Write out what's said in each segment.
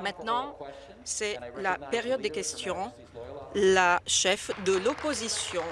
Maintenant, c'est la période des questions. La chef de l'opposition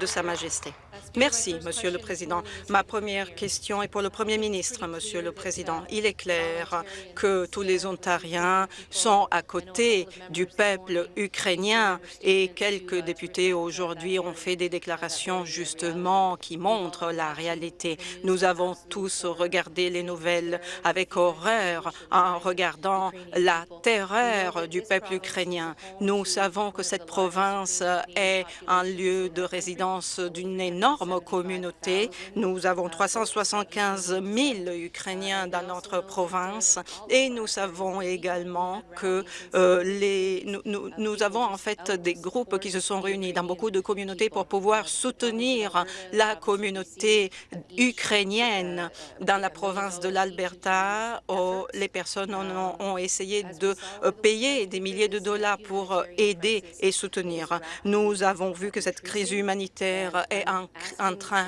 de Sa Majesté. Merci, Monsieur le Président. Ma première question est pour le Premier ministre, Monsieur le Président. Il est clair que tous les Ontariens sont à côté du peuple ukrainien et quelques députés aujourd'hui ont fait des déclarations justement qui montrent la réalité. Nous avons tous regardé les nouvelles avec horreur en regardant la terreur du peuple ukrainien. Nous savons que cette province est un lieu de résidence d'une énorme communauté. Nous avons 375 000 Ukrainiens dans notre province et nous savons également que euh, nous, avons en fait des groupes qui se sont réunis dans beaucoup de communautés pour pouvoir soutenir la communauté ukrainienne dans la province de l'Alberta. Oh, les personnes ont, ont essayé de euh, payer des milliers de dollars pour aider et soutenir. Nous avons vu que cette crise humanitaire est en en train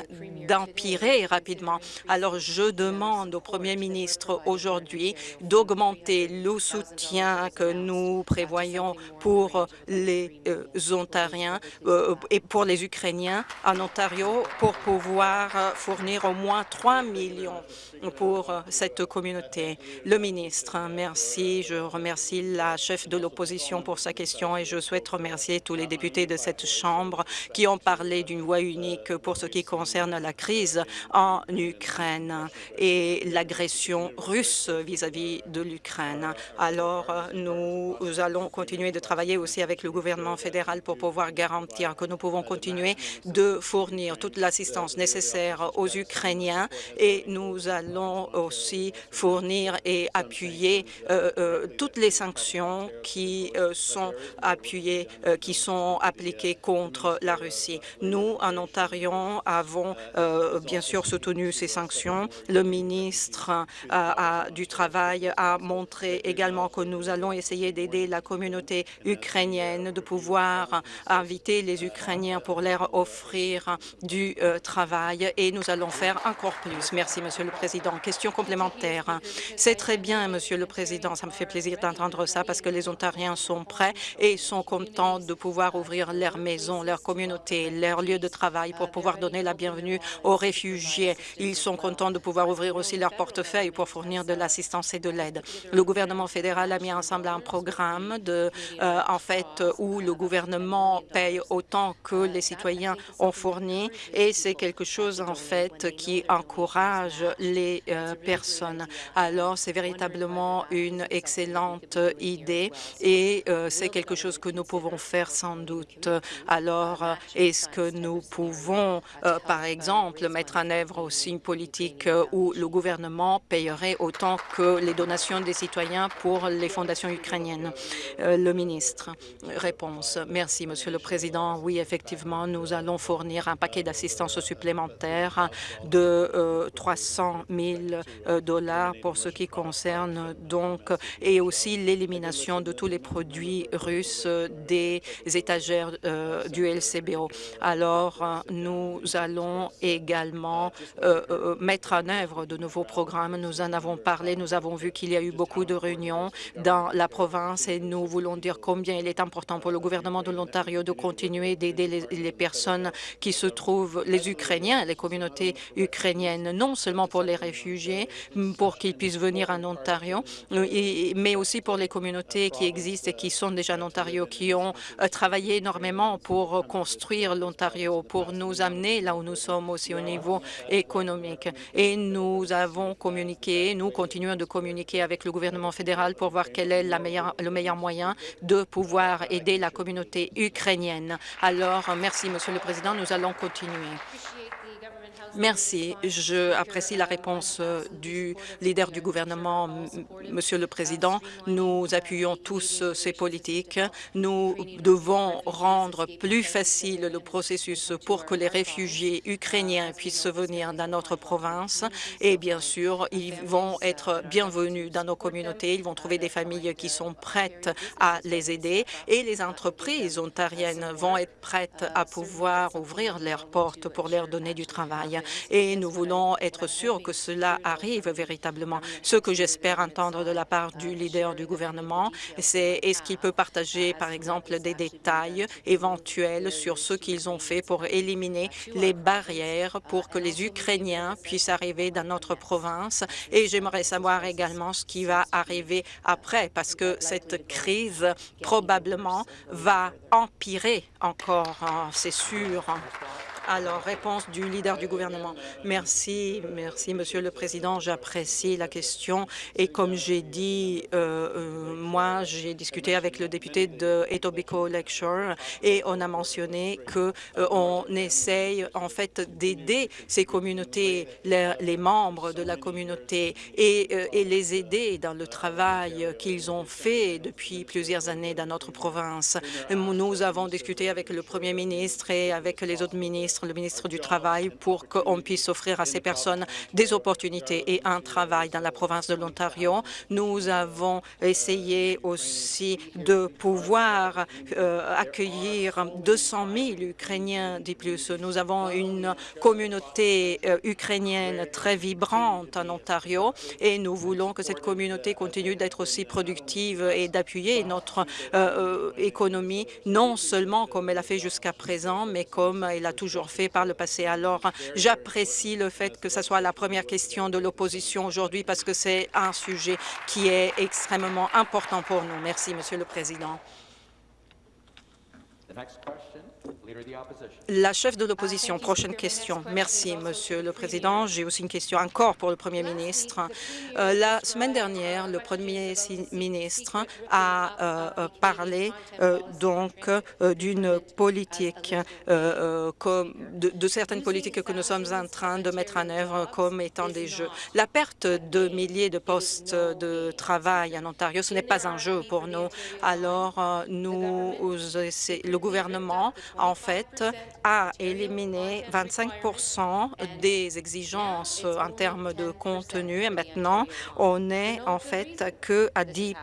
d'empirer rapidement. Alors, je demande au Premier ministre aujourd'hui d'augmenter le soutien que nous prévoyons pour les euh, Ontariens euh, et pour les Ukrainiens en Ontario pour pouvoir euh, fournir au moins 3 millions pour cette communauté. Le ministre, merci. Je remercie la chef de l'opposition pour sa question et je souhaite remercier tous les députés de cette Chambre qui ont parlé d'une voix unique pour ce qui concerne la crise en Ukraine et l'agression russe vis-à-vis de l'Ukraine. Alors, nous allons continuer de travailler aussi avec le gouvernement fédéral pour pouvoir garantir que nous pouvons continuer de fournir toute l'assistance nécessaire aux Ukrainiens et nous allons aussi fournir et appuyer euh, euh, toutes les sanctions qui euh, sont appuyées, qui sont appliquées contre la Russie. Nous, en Ontario, avons bien sûr soutenu ces sanctions. Le ministre du Travail a montré également que nous allons essayer d'aider la communauté ukrainienne, de pouvoir inviter les Ukrainiens pour leur offrir du travail et nous allons faire encore plus. Merci, Monsieur le Président. Question complémentaire. C'est très bien, Monsieur le Président. Ça me fait plaisir d'entendre ça parce que les Ontariens sont prêts et sont contents de pouvoir ouvrir leurs maisons, leur communauté, leur lieu de travail pour pouvoir donner la bienvenue aux réfugiés. Ils sont contents de pouvoir ouvrir aussi leur portefeuille pour fournir de l'assistance et de l'aide. Le gouvernement fédéral a mis ensemble un programme euh, en fait, où le gouvernement paye autant que les citoyens ont fourni et c'est quelque chose, en fait, qui encourage les euh, personnes. Alors, c'est véritablement une excellente idée et euh, c'est quelque chose que nous pouvons faire sans doute. Alors, est-ce que nous pouvons euh, par exemple, mettre en œuvre aussi une politique euh, où le gouvernement payerait autant que les donations des citoyens pour les fondations ukrainiennes? Euh, le ministre, réponse. Merci, Monsieur le Président. Oui, effectivement, nous allons fournir un paquet d'assistance supplémentaire de 300 000 dollars pour ce qui concerne donc et aussi l'élimination de tous les produits russes des étagères du LCBO. Alors, nous allons également euh, euh, mettre en œuvre de nouveaux programmes. Nous en avons parlé, nous avons vu qu'il y a eu beaucoup de réunions dans la province et nous voulons dire combien il est important pour le gouvernement de l'Ontario de continuer d'aider les, personnes qui se trouvent, les Ukrainiens, les communautés ukrainiennes, non seulement pour les réfugiés, pour qu'ils puissent venir en Ontario, mais aussi pour les communautés qui existent et qui sont déjà en Ontario, qui ont euh, travaillé énormément pour construire l'Ontario, pour nous amener là où nous sommes aussi au niveau économique. Et nous avons communiqué, nous continuons de communiquer avec le gouvernement fédéral pour voir quel est le meilleur moyen de pouvoir aider la communauté ukrainienne. Alors, merci, Monsieur le Président. Nous allons continuer. Merci. Je apprécie la réponse euh, du leader du gouvernement, Monsieur le Président. Nous appuyons tous euh, ces politiques. Nous devons rendre plus facile le processus pour que les réfugiés ukrainiens puissent venir dans notre province. Et bien sûr, ils vont être bienvenus dans nos communautés. Ils vont trouver des familles qui sont prêtes à les aider. Et les entreprises ontariennes vont être prêtes à pouvoir ouvrir leurs portes pour leur donner du travail. Et nous voulons être sûrs que cela arrive véritablement. Ce que j'espère entendre de la part du leader du gouvernement, c'est est-ce qu'il peut partager, par exemple, des détails éventuels sur ce qu'ils ont fait pour éliminer les barrières pour que les Ukrainiens puissent arriver dans notre province. Et j'aimerais savoir également ce qui va arriver après, parce que cette crise probablement va empirer encore, hein, c'est sûr. Alors, réponse du leader du gouvernement. Merci, merci, Monsieur le Président. J'apprécie la question. Et comme j'ai dit, euh, euh, moi, j'ai discuté avec le député de Etobicoke Lakeshore et on a mentionné que euh, on essaye en fait d'aider ces communautés, les, membres de la communauté et, et les aider dans le travail qu'ils ont fait depuis plusieurs années dans notre province. Nous avons discuté avec le Premier ministre et avec les autres ministres le ministre du Travail, pour qu'on puisse offrir à ces personnes des opportunités et un travail dans la province de l'Ontario. Nous avons essayé aussi de pouvoir euh, accueillir 200 000 Ukrainiens de plus. Nous avons une communauté euh, ukrainienne très vibrante en Ontario et nous voulons que cette communauté continue d'être aussi productive et d'appuyer notre euh, économie, non seulement comme elle a fait jusqu'à présent, mais comme elle a toujours fait par le passé. Alors, j'apprécie le fait que ce soit la première question de l'opposition aujourd'hui parce que c'est un sujet qui est extrêmement important pour nous. Merci, Monsieur le Président. La chef de l'opposition, prochaine question. Merci, Monsieur le Président. J'ai aussi une question encore pour le Premier ministre. Euh, la semaine dernière, le Premier ministre a euh, euh, parlé donc d'une politique, de, de, certaines politiques que nous sommes en train de mettre en œuvre comme étant des jeux. La perte de milliers de postes de travail en Ontario, ce n'est pas un jeu pour nous. Alors, nous, le gouvernement en fait, a éliminé 25 des exigences en termes de contenu et maintenant, on est en fait que à 10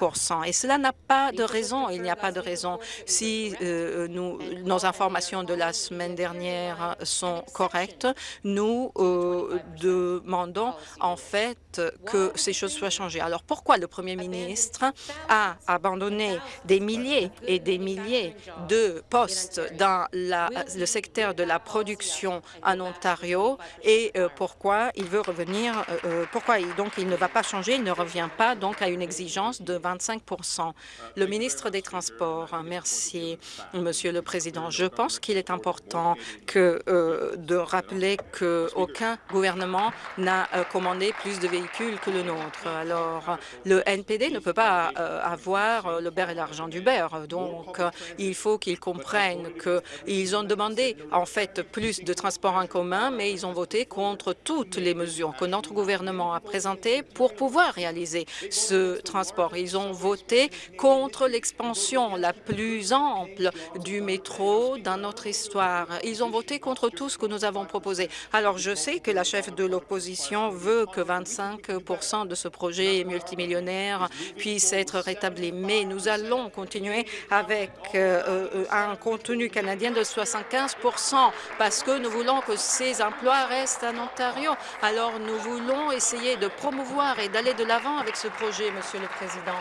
Et cela n'a pas de raison. Il n'y a pas de raison. Si euh, nos informations de la semaine dernière sont correctes, nous euh, demandons en fait que ces choses soient changées. Alors pourquoi le Premier ministre a abandonné des milliers et des milliers de postes dans le secteur de la production en Ontario et euh, pourquoi il veut revenir, euh, euh, pourquoi il, donc il ne va pas changer, il ne revient pas donc à une exigence de 25% Le ministre des Transports, merci, Monsieur le Président. Je pense qu'il est important de rappeler qu'aucun gouvernement n'a commandé plus de véhicules que le nôtre. Alors, le NPD ne peut pas avoir le beurre et l'argent du beurre. Donc, il faut qu'ils comprennent que ils ont demandé en fait plus de transports en commun, mais ils ont voté contre toutes les mesures que notre gouvernement a présentées pour pouvoir réaliser ce transport. Ils ont voté contre l'expansion la plus ample du métro dans notre histoire. Ils ont voté contre tout ce que nous avons proposé. Alors, je sais que la chef de l'opposition veut que 25 de ce projet multimillionnaire puisse être rétabli, mais nous allons continuer avec euh, euh, un contenu canadien de 75% parce que nous voulons que ces emplois restent en Ontario. Alors, nous voulons essayer de promouvoir et d'aller de l'avant avec ce projet, Monsieur le Président.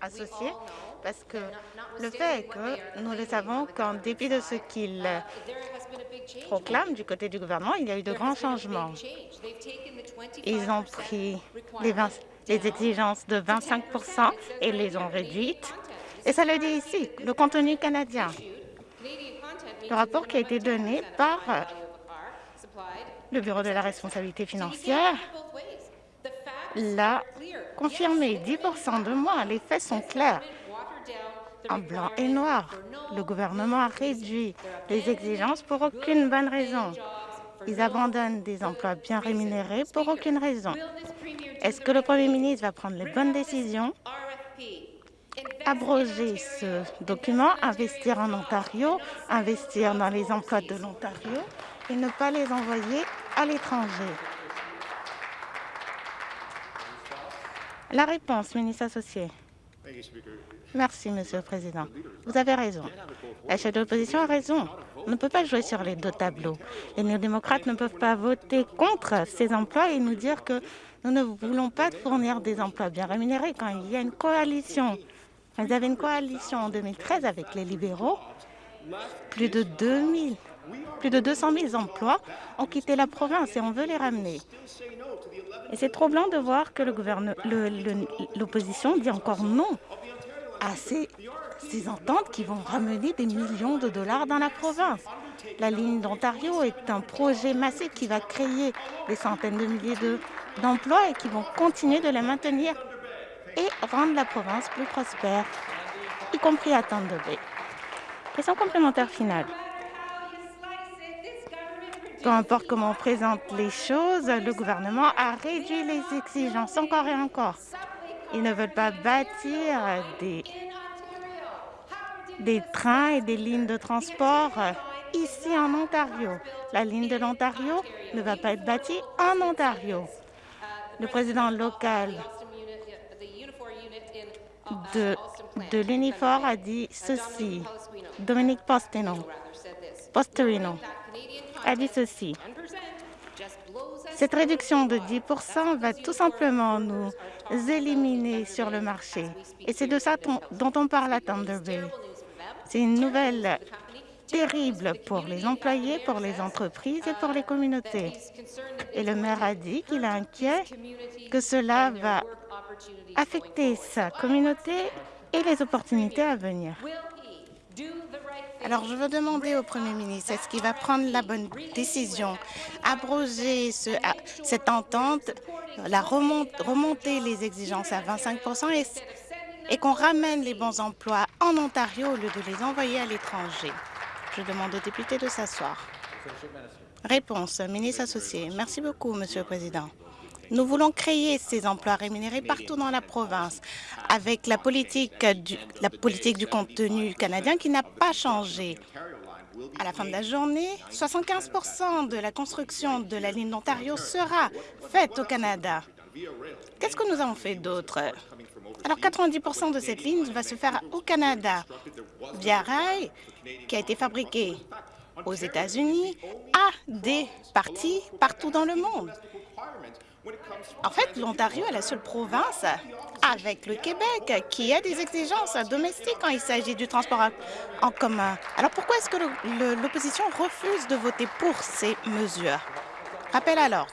Associé parce que le fait est que nous le savons qu'en dépit de ce qu'il proclame du côté du gouvernement, il y a eu de grands changements. Ils ont pris les, 20, les exigences de 25% et les ont réduites. Et ça le dit ici, le contenu canadien. Le rapport qui a été donné par le Bureau de la responsabilité financière l'a confirmé. 10% de moins, les faits sont clairs. En blanc et noir, le gouvernement a réduit les exigences pour aucune bonne raison. Ils abandonnent des emplois bien rémunérés pour aucune raison. Est-ce que le Premier ministre va prendre les bonnes décisions? Abroger ce document, investir en Ontario, investir dans les emplois de l'Ontario et ne pas les envoyer à l'étranger. La réponse, ministre associé. Merci, Monsieur le Président. Vous avez raison. La chef de l'opposition a raison. On ne peut pas jouer sur les deux tableaux. Les néo-démocrates ne peuvent pas voter contre ces emplois et nous dire que nous ne voulons pas fournir des emplois bien rémunérés quand il y a une coalition. Vous avez une coalition en 2013 avec les libéraux. Plus de 2000 plus de 200 000 emplois ont quitté la province et on veut les ramener. Et c'est troublant de voir que l'opposition dit encore non à ces, ententes qui vont ramener des millions de dollars dans la province. La ligne d'Ontario est un projet massif qui va créer des centaines de milliers d'emplois et qui vont continuer de les maintenir et rendre la province plus prospère, y compris à Thunder. Question complémentaire finale. Peu importe comment on présente les choses, le gouvernement a réduit les exigences encore et encore. Ils ne veulent pas bâtir des, des trains et des lignes de transport ici en Ontario. La ligne de l'Ontario ne va pas être bâtie en Ontario. Le président local de, de l'Unifor a dit ceci. Dominique Posterino, Posterino a dit ceci. Cette réduction de 10 va tout simplement nous éliminer sur le marché. Et c'est de ça dont on parle à Thunder Bay. C'est une nouvelle terrible pour les employés, pour les entreprises et pour les communautés. Et le maire a dit qu'il est inquiet que cela va affecter sa communauté et les opportunités à venir. Alors, je veux demander au Premier ministre, est-ce qu'il va prendre la bonne décision, abroger ce, cette entente, la remonter les exigences à 25 et, et qu'on ramène les bons emplois en Ontario au lieu de les envoyer à l'étranger? Je demande aux députés de s'asseoir. Réponse, ministre associé. Merci beaucoup, Monsieur le Président. Nous voulons créer ces emplois rémunérés partout dans la province avec la politique du, la politique du contenu canadien qui n'a pas changé. À la fin de la journée, 75% de la construction de la ligne d'Ontario sera faite au Canada. Qu'est-ce que nous avons fait d'autre? Alors, 90% de cette ligne va se faire au Canada via rail, qui a été fabriqué aux États-Unis, à des parties partout dans le monde. En fait, l'Ontario est la seule province avec le Québec qui a des exigences domestiques quand il s'agit du transport en commun. Alors pourquoi est-ce que l'opposition refuse de voter pour ces mesures? Rappel à l'ordre.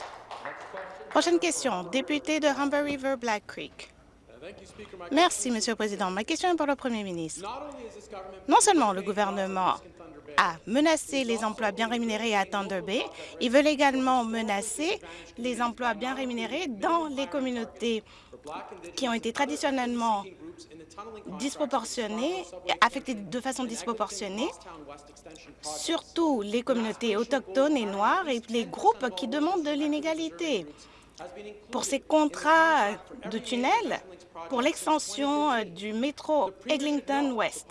Prochaine question, député de Humber River Black Creek. Merci, Monsieur le Président. Ma question est pour le Premier ministre. Non seulement le gouvernement a menacé les emplois bien rémunérés à Thunder Bay, ils veulent également menacer les emplois bien rémunérés dans les communautés qui ont été traditionnellement disproportionnées, affectées de façon disproportionnée, surtout les communautés autochtones et noires et les groupes qui demandent de l'inégalité. Pour ces contrats de tunnels, pour l'extension euh, du métro Eglinton West,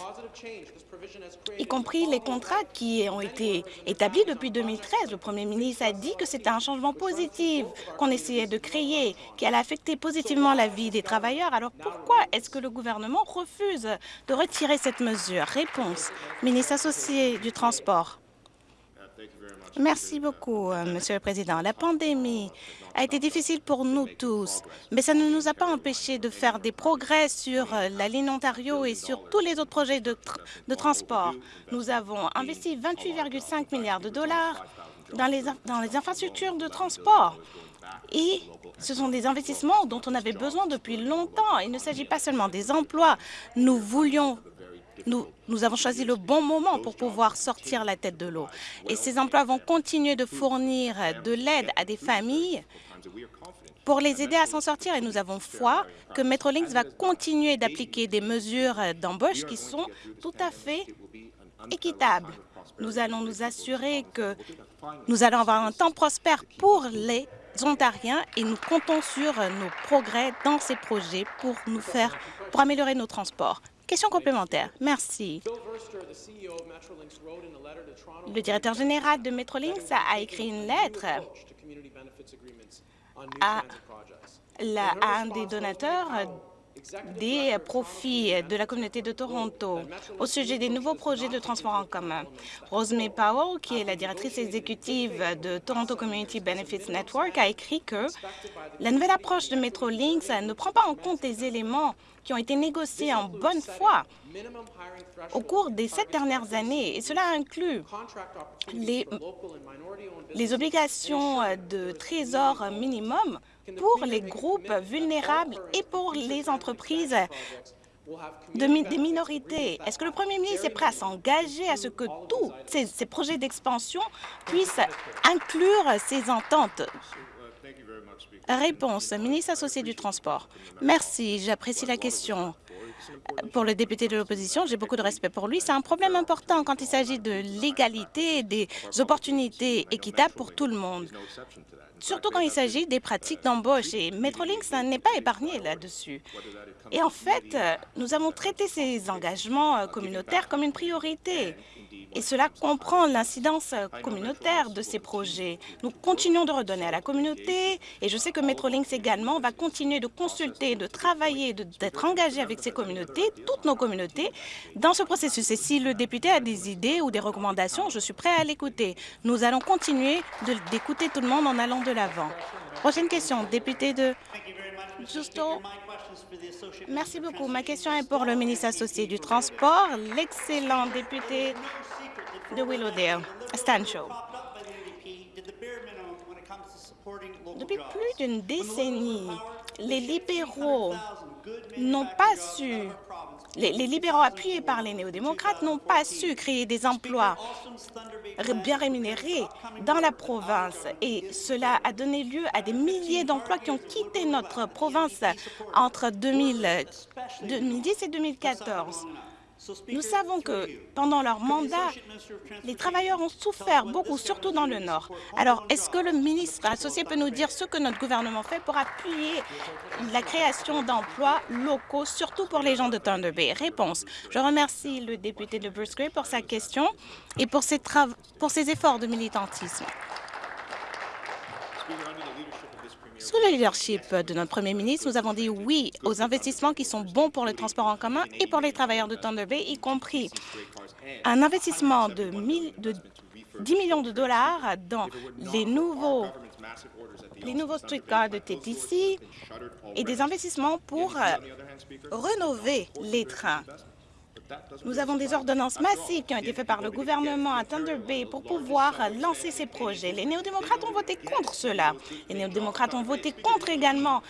y compris les contrats qui ont été établis depuis 2013. Le Premier ministre a dit que c'était un changement positif qu'on essayait de créer, qui allait affecter positivement la vie des travailleurs. Alors pourquoi est-ce que le gouvernement refuse de retirer cette mesure? Réponse, ministre associé du Transport. Merci beaucoup, euh, Monsieur le Président. La pandémie a été difficile pour nous tous, mais ça ne nous a pas empêché de faire des progrès sur euh, la ligne Ontario et sur tous les autres projets de, de transport. Nous avons investi 28,5 milliards de dollars dans les, dans les infrastructures de transport. Et ce sont des investissements dont on avait besoin depuis longtemps. Il ne s'agit pas seulement des emplois. Nous voulions nous, avons choisi le bon moment pour pouvoir sortir la tête de l'eau. Et ces emplois vont continuer de fournir de l'aide à des familles pour les aider à s'en sortir. Et nous avons foi que Metrolinx va continuer d'appliquer des mesures d'embauche qui sont tout à fait équitables. Nous allons nous assurer que nous allons avoir un temps prospère pour les Ontariens et nous comptons sur nos progrès dans ces projets pour nous faire pour améliorer nos transports. Question complémentaire. Merci. Le directeur général de Metrolinx a écrit une lettre à, un des donateurs des profits de la communauté de Toronto au sujet des nouveaux projets de transport en commun. Rosemary Powell, qui est la directrice exécutive de Toronto Community Benefits Network, a écrit que la nouvelle approche de Metrolinx ne prend pas en compte les éléments qui ont été négociés en bonne foi au cours des sept dernières années, et cela inclut les, obligations de trésor minimum pour les groupes vulnérables et pour les entreprises de des minorités. Est-ce que le premier ministre est prêt à s'engager à ce que tous ces projets d'expansion puissent inclure ces ententes? Réponse, ministre associé du Transport. Merci, j'apprécie la question. Pour le député de l'opposition, j'ai beaucoup de respect pour lui. C'est un problème important quand il s'agit de l'égalité et des opportunités équitables pour tout le monde surtout quand il s'agit des pratiques d'embauche. Et Metrolinx n'est pas épargné là-dessus. Et en fait, nous avons traité ces engagements communautaires comme une priorité. Et cela comprend l'incidence communautaire de ces projets. Nous continuons de redonner à la communauté et je sais que Metrolinx également va continuer de consulter, de travailler, d'être engagé avec ces communautés, toutes nos communautés, dans ce processus. Et si le député a des idées ou des recommandations, je suis prêt à l'écouter. Nous allons continuer d'écouter tout le monde en allant de l'avant. Prochaine question, député de Justo. Merci beaucoup. Ma question est pour le ministre associé du Transport, l'excellent député Willowdale. Depuis plus d'une décennie, les libéraux n'ont pas su les, libéraux appuyés par les néo-démocrates n'ont pas su créer des emplois bien rémunérés dans la province et cela a donné lieu à des milliers d'emplois qui ont quitté notre province entre 2010 et 2014. Nous savons que pendant leur mandat, les travailleurs ont souffert beaucoup, surtout dans le Nord. Alors, est-ce que le ministre associé peut nous dire ce que notre gouvernement fait pour appuyer la création d'emplois locaux, surtout pour les gens de Thunder Bay? Réponse. Je remercie le député de Bruce Gray pour sa question et pour ses, pour ses efforts de militantisme. Sous le leadership de notre premier ministre, nous avons dit oui aux investissements qui sont bons pour le transport en commun et pour les travailleurs de Thunder Bay, y compris un investissement de, 10 millions de dollars dans les nouveaux les nouveaux streetcars de TTC et des investissements pour euh, rénover les trains. Nous avons des ordonnances massives qui ont été faites par le gouvernement à Thunder Bay pour pouvoir lancer ces projets. Les néo-démocrates ont voté contre cela. Les néo-démocrates ont voté contre également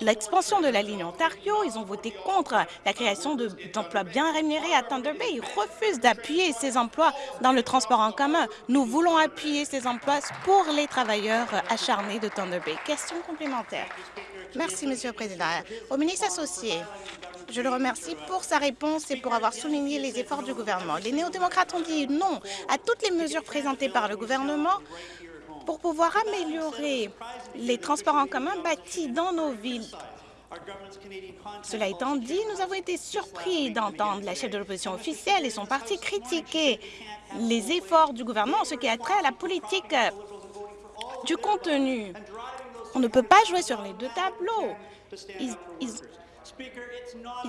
l'expansion de la ligne Ontario. Ils ont voté contre la création d'emplois bien rémunérés à Thunder Bay. Ils refusent d'appuyer ces emplois dans le transport en commun. Nous voulons appuyer ces emplois pour les travailleurs acharnés de Thunder Bay. Question complémentaire. Merci, Monsieur le Président. Au ministre associé, je le remercie pour sa réponse et pour avoir souligné les efforts du gouvernement. Les néo-démocrates ont dit non à toutes les mesures présentées par le gouvernement pour pouvoir améliorer les transports en commun bâtis dans nos villes. Cela étant dit, nous avons été surpris d'entendre la chef de l'opposition officielle et son parti critiquer les efforts du gouvernement en ce qui a trait à la politique du contenu. On ne peut pas jouer sur les deux tableaux.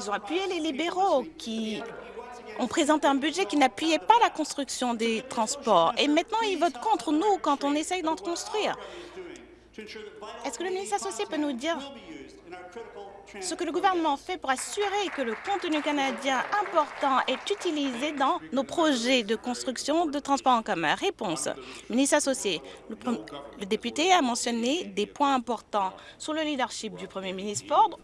Ont appuyé les libéraux qui ont présenté un budget qui n'appuyait pas la construction des transports. Et maintenant, ils votent contre nous quand on essaye d'en construire. Est-ce que le ministre associé peut nous dire ce que le gouvernement fait pour assurer que le contenu canadien important est utilisé dans nos projets de construction de transport en commun? Réponse. Ministre associé, le, le député a mentionné des points importants sous le leadership du premier ministre Ford.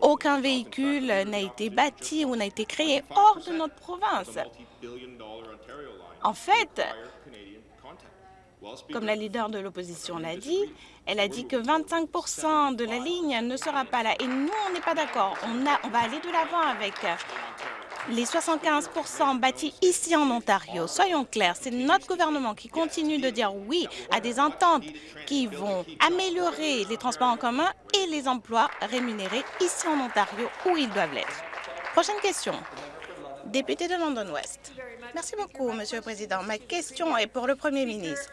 Aucun, véhicule n'a été bâti ou n'a été créé hors de notre province. En fait, comme la leader de l'opposition l'a dit, elle a dit que 25% de la ligne ne sera pas là. Et nous, on n'est pas d'accord. On va aller de l'avant avec les 75% bâtis ici en Ontario. Soyons clairs, c'est notre gouvernement qui continue de dire oui à des ententes qui vont améliorer les transports en commun et les emplois rémunérés ici en Ontario où ils doivent l'être. Prochaine question. Député de London West. Merci beaucoup, Monsieur le Président. Ma question est pour le Premier ministre.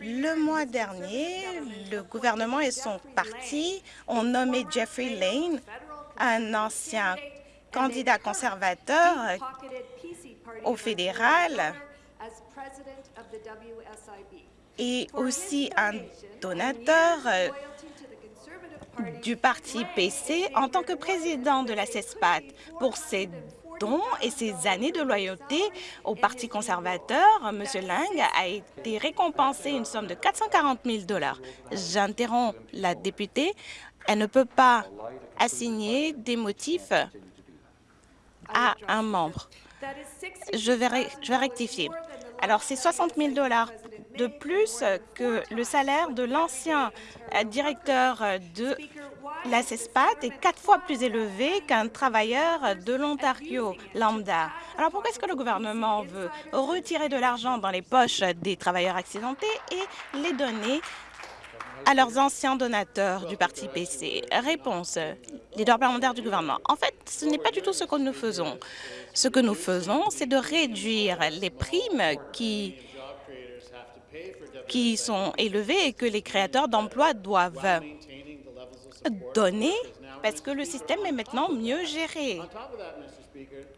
Le mois dernier, le gouvernement et son parti ont nommé Jeffrey Lane, un ancien candidat conservateur au fédéral et aussi un donateur euh, du parti PC en tant que président de la CESPAT pour ses dons et ses années de loyauté au Parti conservateur. M. Lang a été récompensé une somme de 440 000 J'interromps la députée. Elle ne peut pas assigner des motifs à un membre. Je vais, rectifier. Alors, c'est 60 000 de plus que le salaire de l'ancien euh, directeur de la CESPAT est quatre fois plus élevé qu'un travailleur de l'Ontario lambda. Alors pourquoi est-ce que le gouvernement veut retirer de l'argent dans les poches des travailleurs accidentés et les donner à leurs anciens donateurs du parti PC Réponse, leader parlementaire du gouvernement. En fait, ce n'est pas du tout ce que nous faisons. Ce que nous faisons, c'est de réduire les primes qui qui sont élevées et que les créateurs d'emplois doivent donner parce que le système est maintenant mieux géré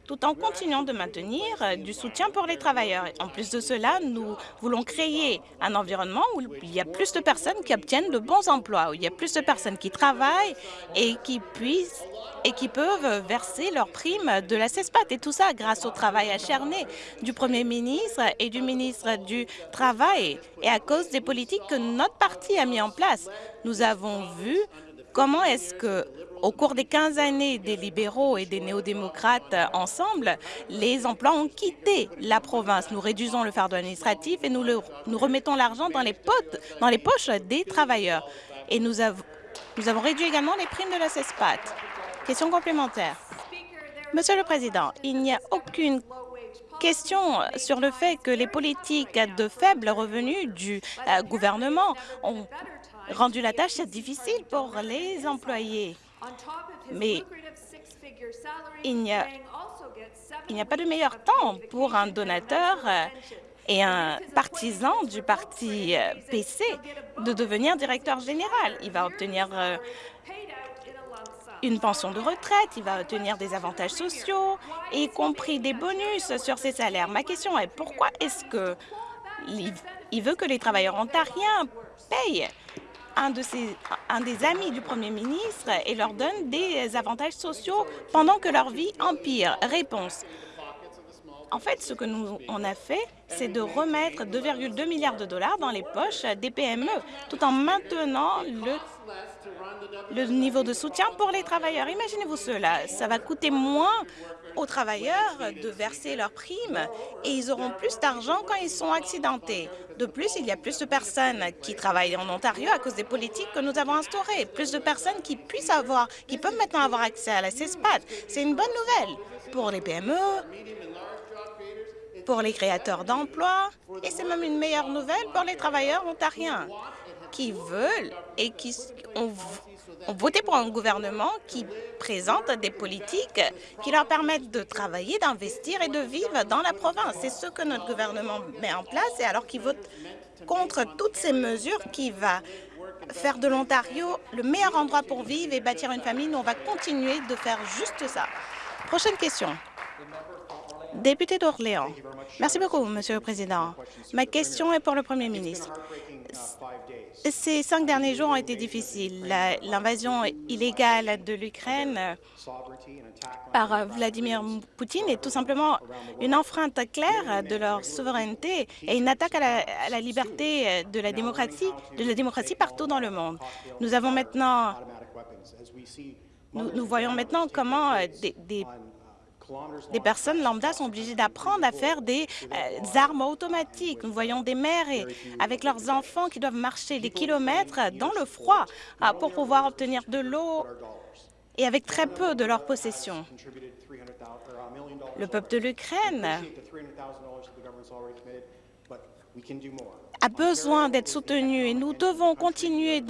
tout en continuant de maintenir euh, du soutien pour les travailleurs. En plus de cela, nous voulons créer un environnement où il y a plus de personnes qui obtiennent de bons emplois, où il y a plus de personnes qui travaillent et qui puissent et qui peuvent verser leurs primes de la CESPAT. Et tout ça grâce au travail acharné du Premier ministre et du ministre du Travail et à cause des politiques que notre parti a mis en place. Nous avons vu comment est-ce que au cours des 15 années des libéraux et des néo-démocrates ensemble, les emplois ont quitté la province. Nous réduisons le fardeau administratif et nous, nous remettons l'argent dans, les dans les poches des travailleurs. Et nous, nous avons réduit également les primes de la CESPAT. Question complémentaire. Monsieur le Président, il n'y a aucune question sur le fait que les politiques de faible revenu du euh, gouvernement ont rendu la tâche difficile pour les employés. Mais il n'y a, a pas de meilleur temps pour un donateur euh, et un partisan du parti euh, PC de devenir directeur général. Il va obtenir euh, une pension de retraite, il va obtenir des avantages sociaux, y compris des bonus sur ses salaires? Ma question est pourquoi est-ce que il veut que les travailleurs ontariens payent? Un, de un des amis du Premier ministre et leur donne des avantages sociaux pendant que leur vie empire. Réponse. En fait, ce que nous on a fait, c'est de remettre 2,2 milliards de dollars dans les poches des PME, tout en maintenant le le niveau de soutien pour les travailleurs. Imaginez-vous cela, ça va coûter moins aux travailleurs de verser leurs primes et ils auront plus d'argent quand ils sont accidentés. De plus, il y a plus de personnes qui travaillent en Ontario à cause des politiques que nous avons instaurées, plus de personnes qui puissent avoir, qui peuvent maintenant avoir accès à la CESPAT. C'est une bonne nouvelle pour les PME, pour les créateurs d'emplois et c'est même une meilleure nouvelle pour les travailleurs ontariens qui veulent et qui ont, voté pour un gouvernement qui présente des politiques qui leur permettent de travailler, d'investir et de vivre dans la province. C'est ce que notre gouvernement met en place et alors qu'il vote contre toutes ces mesures qui va faire de l'Ontario le meilleur endroit pour vivre et bâtir une famille, nous, on va continuer de faire juste ça. Prochaine question. Député d'Orléans. Merci beaucoup, Monsieur le Président. Ma question est pour le Premier ministre. Ces cinq derniers jours ont été difficiles. L'invasion illégale de l'Ukraine par Vladimir Poutine est tout simplement une enfreinte claire de leur souveraineté et une attaque à la, liberté de la démocratie, de la démocratie partout dans le monde. Nous avons maintenant, nous, voyons maintenant comment des personnes lambda sont obligées d'apprendre à faire des euh, armes automatiques. Nous voyons des mères avec leurs enfants qui doivent marcher des kilomètres dans le froid euh, pour pouvoir obtenir de l'eau et avec très peu de leur possession. Le peuple de l'Ukraine a besoin d'être soutenu et nous devons continuer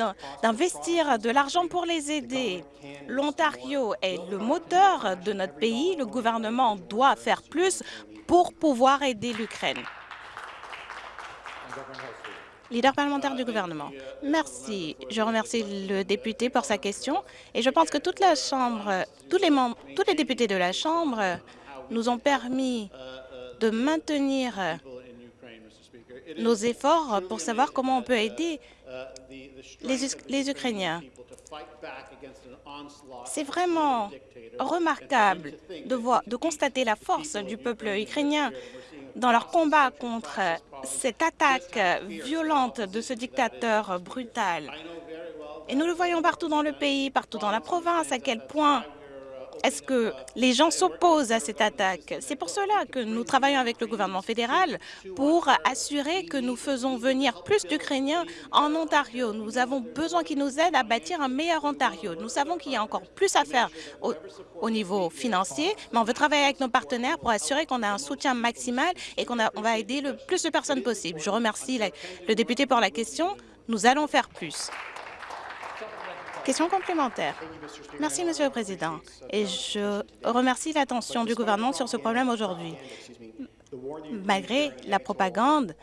d'investir de l'argent pour les aider. L'Ontario est le moteur de notre pays. Le gouvernement doit faire plus pour pouvoir aider l'Ukraine. Leader parlementaire du gouvernement. Merci. Je remercie le député pour sa question et je pense que toute la Chambre, tous les, membres, tous les députés de la Chambre nous ont permis de maintenir nos efforts pour savoir comment on peut aider les, les Ukrainiens. C'est vraiment remarquable de, voir, de constater la force du peuple ukrainien dans leur combat contre cette attaque violente de ce dictateur brutal. Et nous le voyons partout dans le pays, partout dans la province, à quel point est-ce que les gens s'opposent à cette attaque? C'est pour cela que nous travaillons avec le gouvernement fédéral pour assurer que nous faisons venir plus d'Ukrainiens en Ontario. Nous avons besoin qu'ils nous aident à bâtir un meilleur Ontario. Nous savons qu'il y a encore plus à faire au, niveau financier, mais on veut travailler avec nos partenaires pour assurer qu'on a un soutien maximal et qu'on va aider le plus de personnes possible. Je remercie le député pour la question. Nous allons faire plus. Question complémentaire. Merci, Monsieur le Président. Et je remercie l'attention du gouvernement sur ce problème aujourd'hui. Malgré la propagande,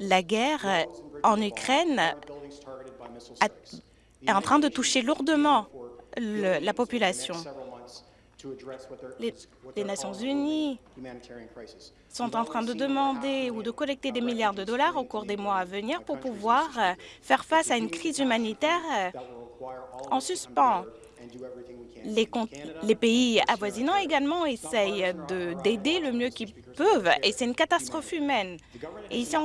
la guerre en Ukraine est en train de toucher lourdement la population. Les, les, Nations unies sont en train de demander ou de collecter des milliards de dollars au cours des mois à venir pour pouvoir faire face à une crise humanitaire en suspens. Les, les, pays avoisinants également essayent d'aider le mieux qu'ils peuvent et c'est une catastrophe humaine. Et ici,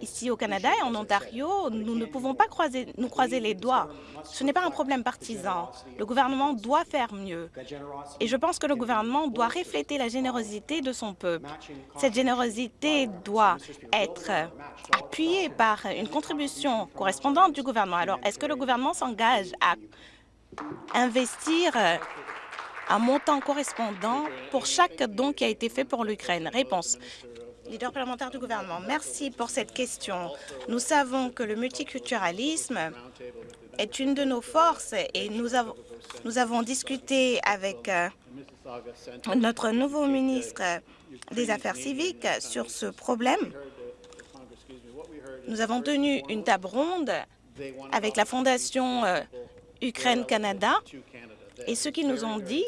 ici, au Canada et en Ontario, nous ne pouvons pas croiser, nous croiser les doigts. Ce n'est pas un problème partisan. Le gouvernement doit faire mieux. Et je pense que le gouvernement doit refléter la générosité de son peuple. Cette générosité doit être appuyée par une contribution correspondante du gouvernement. Alors, est-ce que le gouvernement s'engage à investir un montant correspondant pour chaque don qui a été fait pour l'Ukraine Réponse. Leader parlementaire du gouvernement, merci pour cette question. Nous savons que le multiculturalisme est une de nos forces et nous avons, nous avons discuté avec euh, notre nouveau ministre des Affaires civiques sur ce problème. Nous avons tenu une table ronde avec la Fondation euh, Ukraine-Canada et ce qu'ils nous ont dit,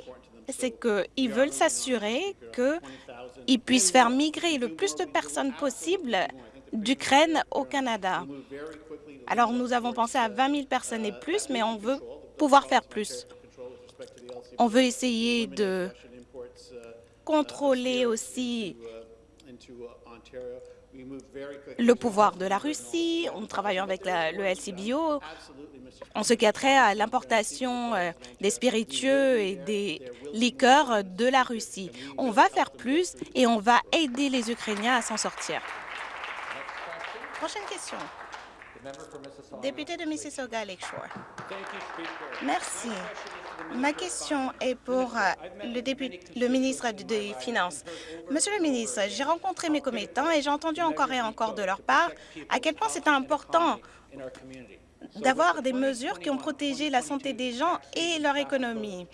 c'est qu'ils veulent s'assurer qu'ils puissent faire migrer le plus de personnes possible d'Ukraine au Canada. Alors, nous avons pensé à 20 000 personnes et plus, mais on veut pouvoir faire plus. On veut essayer de contrôler aussi le pouvoir de la Russie. On travaille avec le LCBO en ce qui a trait à l'importation euh, des spiritueux et des liqueurs de la Russie. On va faire plus et on va aider les Ukrainiens à s'en sortir. Prochaine question. Député de Mississauga Lakeshore. Merci. Ma question est pour euh, le, député, le ministre des Finances. Monsieur le ministre, j'ai rencontré mes commettants et j'ai entendu encore et encore de leur part à quel point c'est important d'avoir des mesures qui ont protégé la santé des gens et leur économie.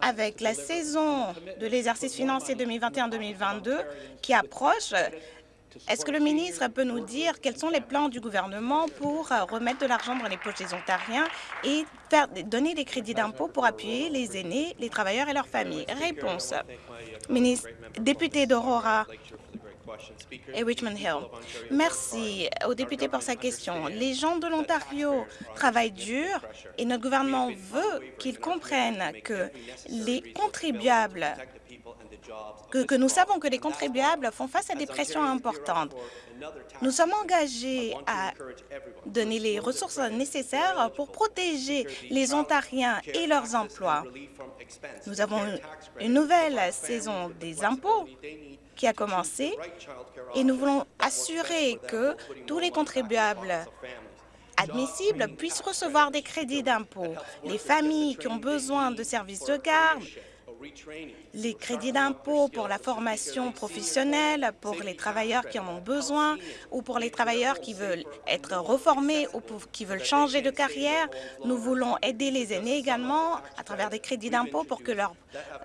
Avec la saison de l'exercice financier 2021-2022 qui approche, est-ce que le ministre peut nous dire quels sont les plans du gouvernement pour remettre de l'argent dans les poches des Ontariens et donner des crédits d'impôt pour appuyer les aînés, les travailleurs et leurs familles? Réponse. Ministre, député d'Aurora, et Richmond Hill. Merci au député pour sa question. Les gens de l'Ontario travaillent dur et notre gouvernement veut qu'ils comprennent que les contribuables que, nous savons que les contribuables font face à des pressions importantes. Nous sommes engagés à donner les ressources nécessaires pour protéger les Ontariens et leurs emplois. Nous avons une nouvelle saison des impôts qui a commencé et nous voulons assurer que tous les contribuables admissibles puissent recevoir des crédits d'impôt. Les familles qui ont besoin de services de garde les crédits d'impôt pour la formation professionnelle, pour les travailleurs qui en ont besoin ou pour les travailleurs qui veulent être reformés ou qui veulent changer de carrière. Nous voulons aider les aînés également à travers des crédits d'impôt pour que leur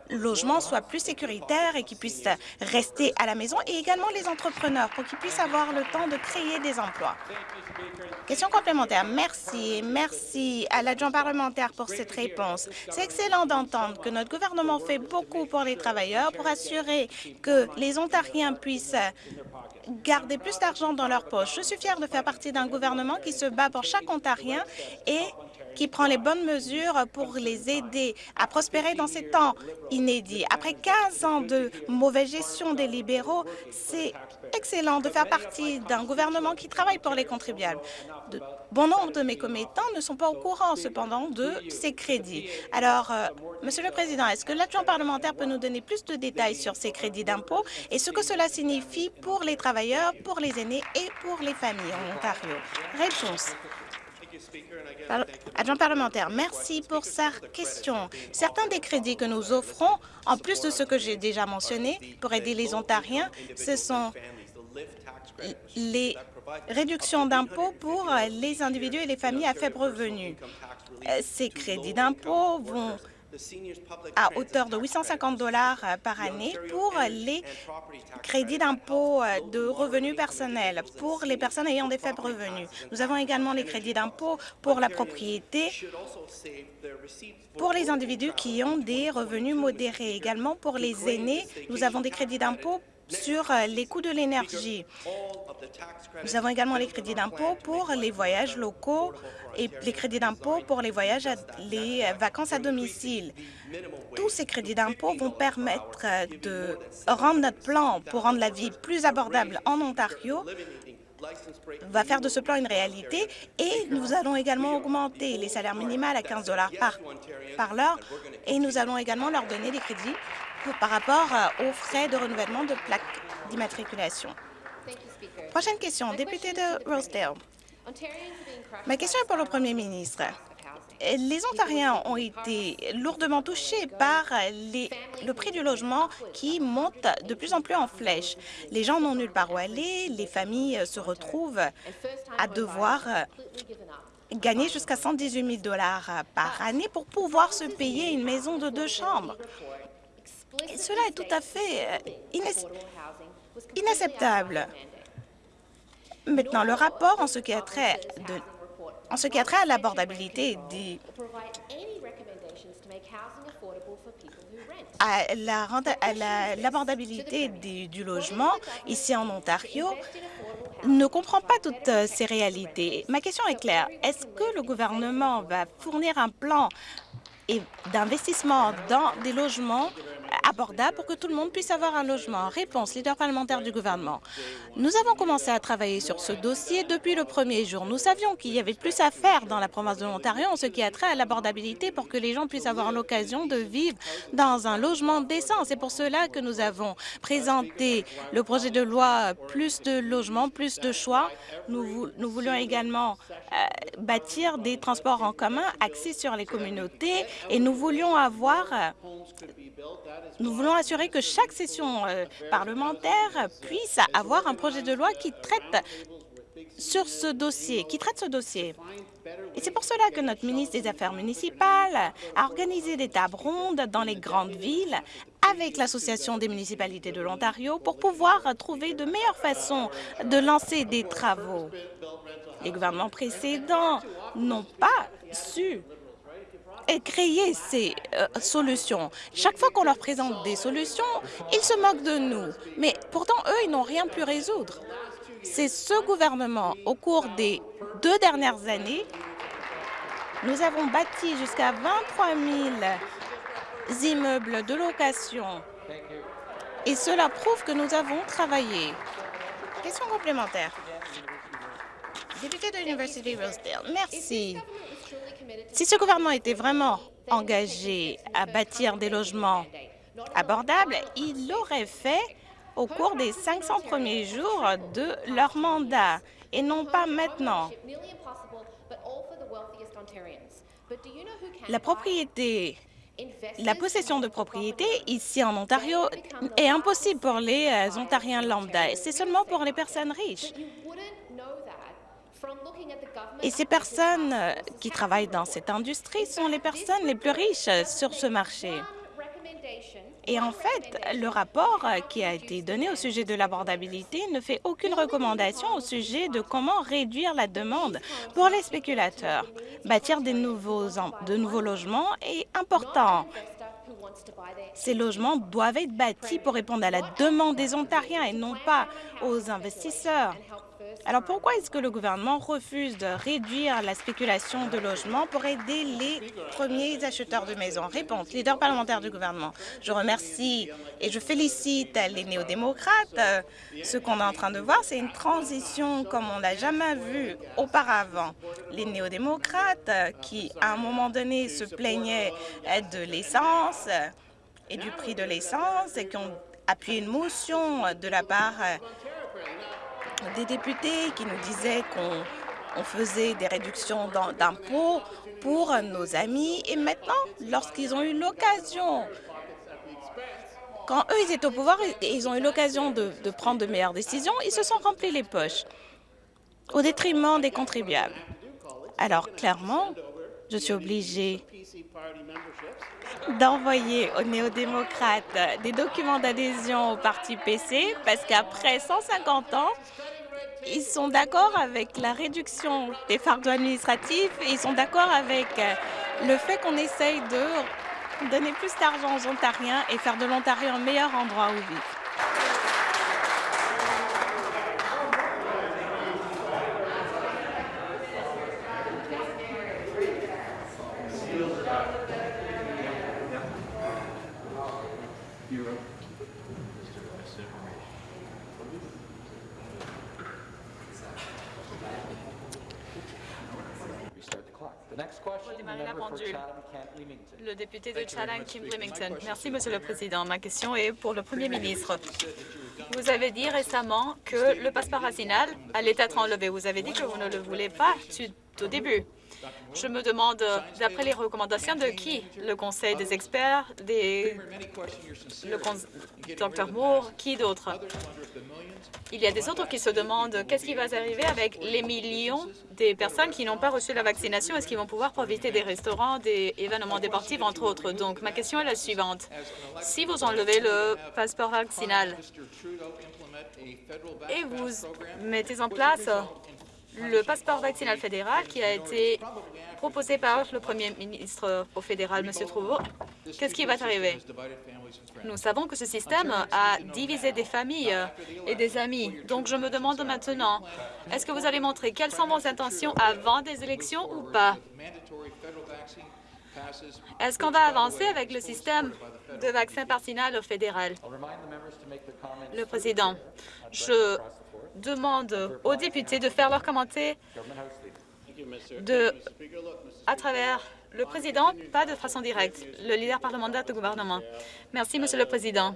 logement soit plus sécuritaire et qu'ils puissent rester à la maison et également les entrepreneurs pour qu'ils puissent avoir le temps de créer des emplois. Question complémentaire. Merci. Merci à l'adjoint parlementaire pour cette réponse. C'est excellent d'entendre que notre gouvernement fait beaucoup pour les travailleurs pour assurer que les Ontariens puissent garder plus d'argent dans leur poche. Je suis fière de faire partie d'un gouvernement qui se bat pour chaque Ontarien et qui prend les bonnes mesures pour les aider à prospérer dans ces temps inédits. Après 15 ans de mauvaise gestion des libéraux, c'est excellent de faire partie d'un gouvernement qui travaille pour les contribuables. Bon nombre de mes commettants ne sont pas au courant, cependant, de ces crédits. Alors, euh, Monsieur le Président, est-ce que l'adjoint parlementaire peut nous donner plus de détails sur ces crédits d'impôt et ce que cela signifie pour les travailleurs, pour les aînés et pour les familles en Ontario? Réponse. Adjoint parlementaire, merci pour sa question. Certains des crédits que nous offrons, en plus de ce que j'ai déjà mentionné, pour aider les Ontariens, ce sont les réductions d'impôts pour les individus et les familles à faible revenu. Ces crédits d'impôt vont à hauteur de 850 dollars euh, par année pour les crédits d'impôt euh, de revenus personnels pour les personnes ayant des faibles revenus. Nous avons également les crédits d'impôt pour la propriété pour les individus qui ont des revenus modérés. Également pour les aînés, nous avons des crédits d'impôt sur euh, les coûts de l'énergie. Nous avons également les crédits d'impôt pour les voyages locaux et les crédits d'impôt pour les voyages, les vacances à domicile. Tous ces crédits d'impôt vont permettre de rendre notre plan pour rendre la vie plus abordable en Ontario va faire de ce plan une réalité et nous allons également augmenter les salaires minimales à 15 par, par l'heure et nous allons également leur donner des crédits par rapport aux frais de renouvellement de plaques d'immatriculation. Prochaine question, député de Rosedale. Ma question est pour le Premier ministre. Les Ontariens ont été lourdement touchés par le prix du logement qui monte de plus en plus en flèche. Les gens n'ont nulle part où aller, les familles se retrouvent à devoir gagner jusqu'à 118 000 par année pour pouvoir se payer une maison de deux chambres. Et cela est tout à fait euh, inacceptable. Maintenant, le rapport en ce qui a trait, de, en ce qui a trait à l'abordabilité à l'abordabilité du logement ici en Ontario ne comprend pas toutes euh, ces réalités. Ma question est claire. Est-ce que le gouvernement va fournir un plan d'investissement dans des logements abordable pour que tout le monde puisse avoir un logement. Réponse, leader parlementaire du gouvernement. Nous avons commencé à travailler sur ce dossier depuis le premier jour. Nous savions qu'il y avait plus à faire dans la province de l'Ontario en ce qui a trait à l'abordabilité pour que les gens puissent avoir l'occasion de vivre dans un logement décent. C'est pour cela que nous avons présenté le projet de loi plus de logements, plus de choix. Nous, voulions également euh, bâtir des transports en commun axés sur les communautés et nous voulions avoir nous voulons assurer que chaque session euh, parlementaire puisse avoir un projet de loi qui traite sur ce dossier, qui traite ce dossier. Et c'est pour cela que notre ministre des Affaires municipales a organisé des tables rondes dans les grandes villes avec l'Association des municipalités de l'Ontario pour pouvoir trouver de meilleures façons de lancer des travaux. Les gouvernements précédents n'ont pas su et créer ces euh, solutions. Chaque fois qu'on leur présente des solutions, ils se moquent de nous. Mais pourtant, eux, ils n'ont rien pu résoudre. C'est ce gouvernement, au cours des deux dernières années, nous avons bâti jusqu'à 23 000 immeubles de location. Et cela prouve que nous avons travaillé. Question complémentaire. Député de l'Université Rosedale, merci. Si ce gouvernement était vraiment engagé à bâtir des logements abordables, il l'aurait fait au cours des 500 premiers jours de leur mandat et non pas maintenant. La propriété la possession de propriété ici en Ontario est impossible pour les euh, Ontariens lambda. C'est seulement pour les personnes riches. Et ces personnes euh, qui travaillent dans cette industrie sont les personnes les plus riches sur ce marché. Et en fait, le rapport euh, qui a été donné au sujet de l'abordabilité ne fait aucune recommandation au sujet de comment réduire la demande pour les spéculateurs. Bâtir de nouveaux logements est important. Ces logements doivent être bâtis pour répondre à la demande des Ontariens et non pas aux investisseurs. Alors pourquoi est-ce que le gouvernement refuse de réduire la spéculation de logements pour aider les premiers acheteurs de maisons? Réponse, leader parlementaire du gouvernement. Je remercie et je félicite les néo-démocrates. Ce qu'on est en train de voir, c'est une transition comme on l'a jamais vu auparavant. Les néo-démocrates qui, à un moment donné, se plaignaient de l'essence et du prix de l'essence et qui ont appuyé une motion de la part des députés qui nous disaient qu'on faisait des réductions d'impôts pour nos amis. Et maintenant, lorsqu'ils ont eu l'occasion, quand eux, ils étaient au pouvoir ils ont eu l'occasion de, de prendre de meilleures décisions, ils se sont remplis les poches au détriment des contribuables. Alors, clairement, je suis obligée d'envoyer aux néo-démocrates des documents d'adhésion au parti PC parce qu'après 150 ans, ils sont d'accord avec la réduction des fardeaux administratifs ils sont d'accord avec euh, le fait qu'on essaye de donner plus d'argent aux Ontariens et faire de l'Ontario un meilleur endroit où vivre. Le député de Chatham, Kim Limington. Merci, Monsieur le Président. Ma question est pour le Premier ministre. Vous avez dit récemment que le passeport vaccinal allait être enlevé. Vous avez dit que vous ne le voulez pas tout au début. Je me demande, d'après les recommandations de qui? Le Conseil des experts, des... le Dr Moore, qui d'autre? Il y a des autres qui se demandent qu'est-ce qui va arriver avec les millions des personnes qui n'ont pas reçu la vaccination. Est-ce qu'ils vont pouvoir profiter des restaurants, des événements sportifs, entre autres? Donc, ma question est la suivante. Si vous enlevez le passeport vaccinal et vous mettez en place le passeport vaccinal fédéral qui a été proposé par le premier ministre au fédéral, M. Trouveau, qu'est-ce qui va arriver? Nous savons que ce système a divisé des familles et des amis. Donc, je me demande maintenant, est-ce que vous allez montrer quelles sont vos intentions avant des élections ou pas? Est-ce qu'on va avancer avec le système de vaccin vaccinal au fédéral? Le président, je demande aux députés de faire leurs commentaires de, à travers le président, pas de façon directe, le leader parlementaire du gouvernement. Merci, Monsieur le Président.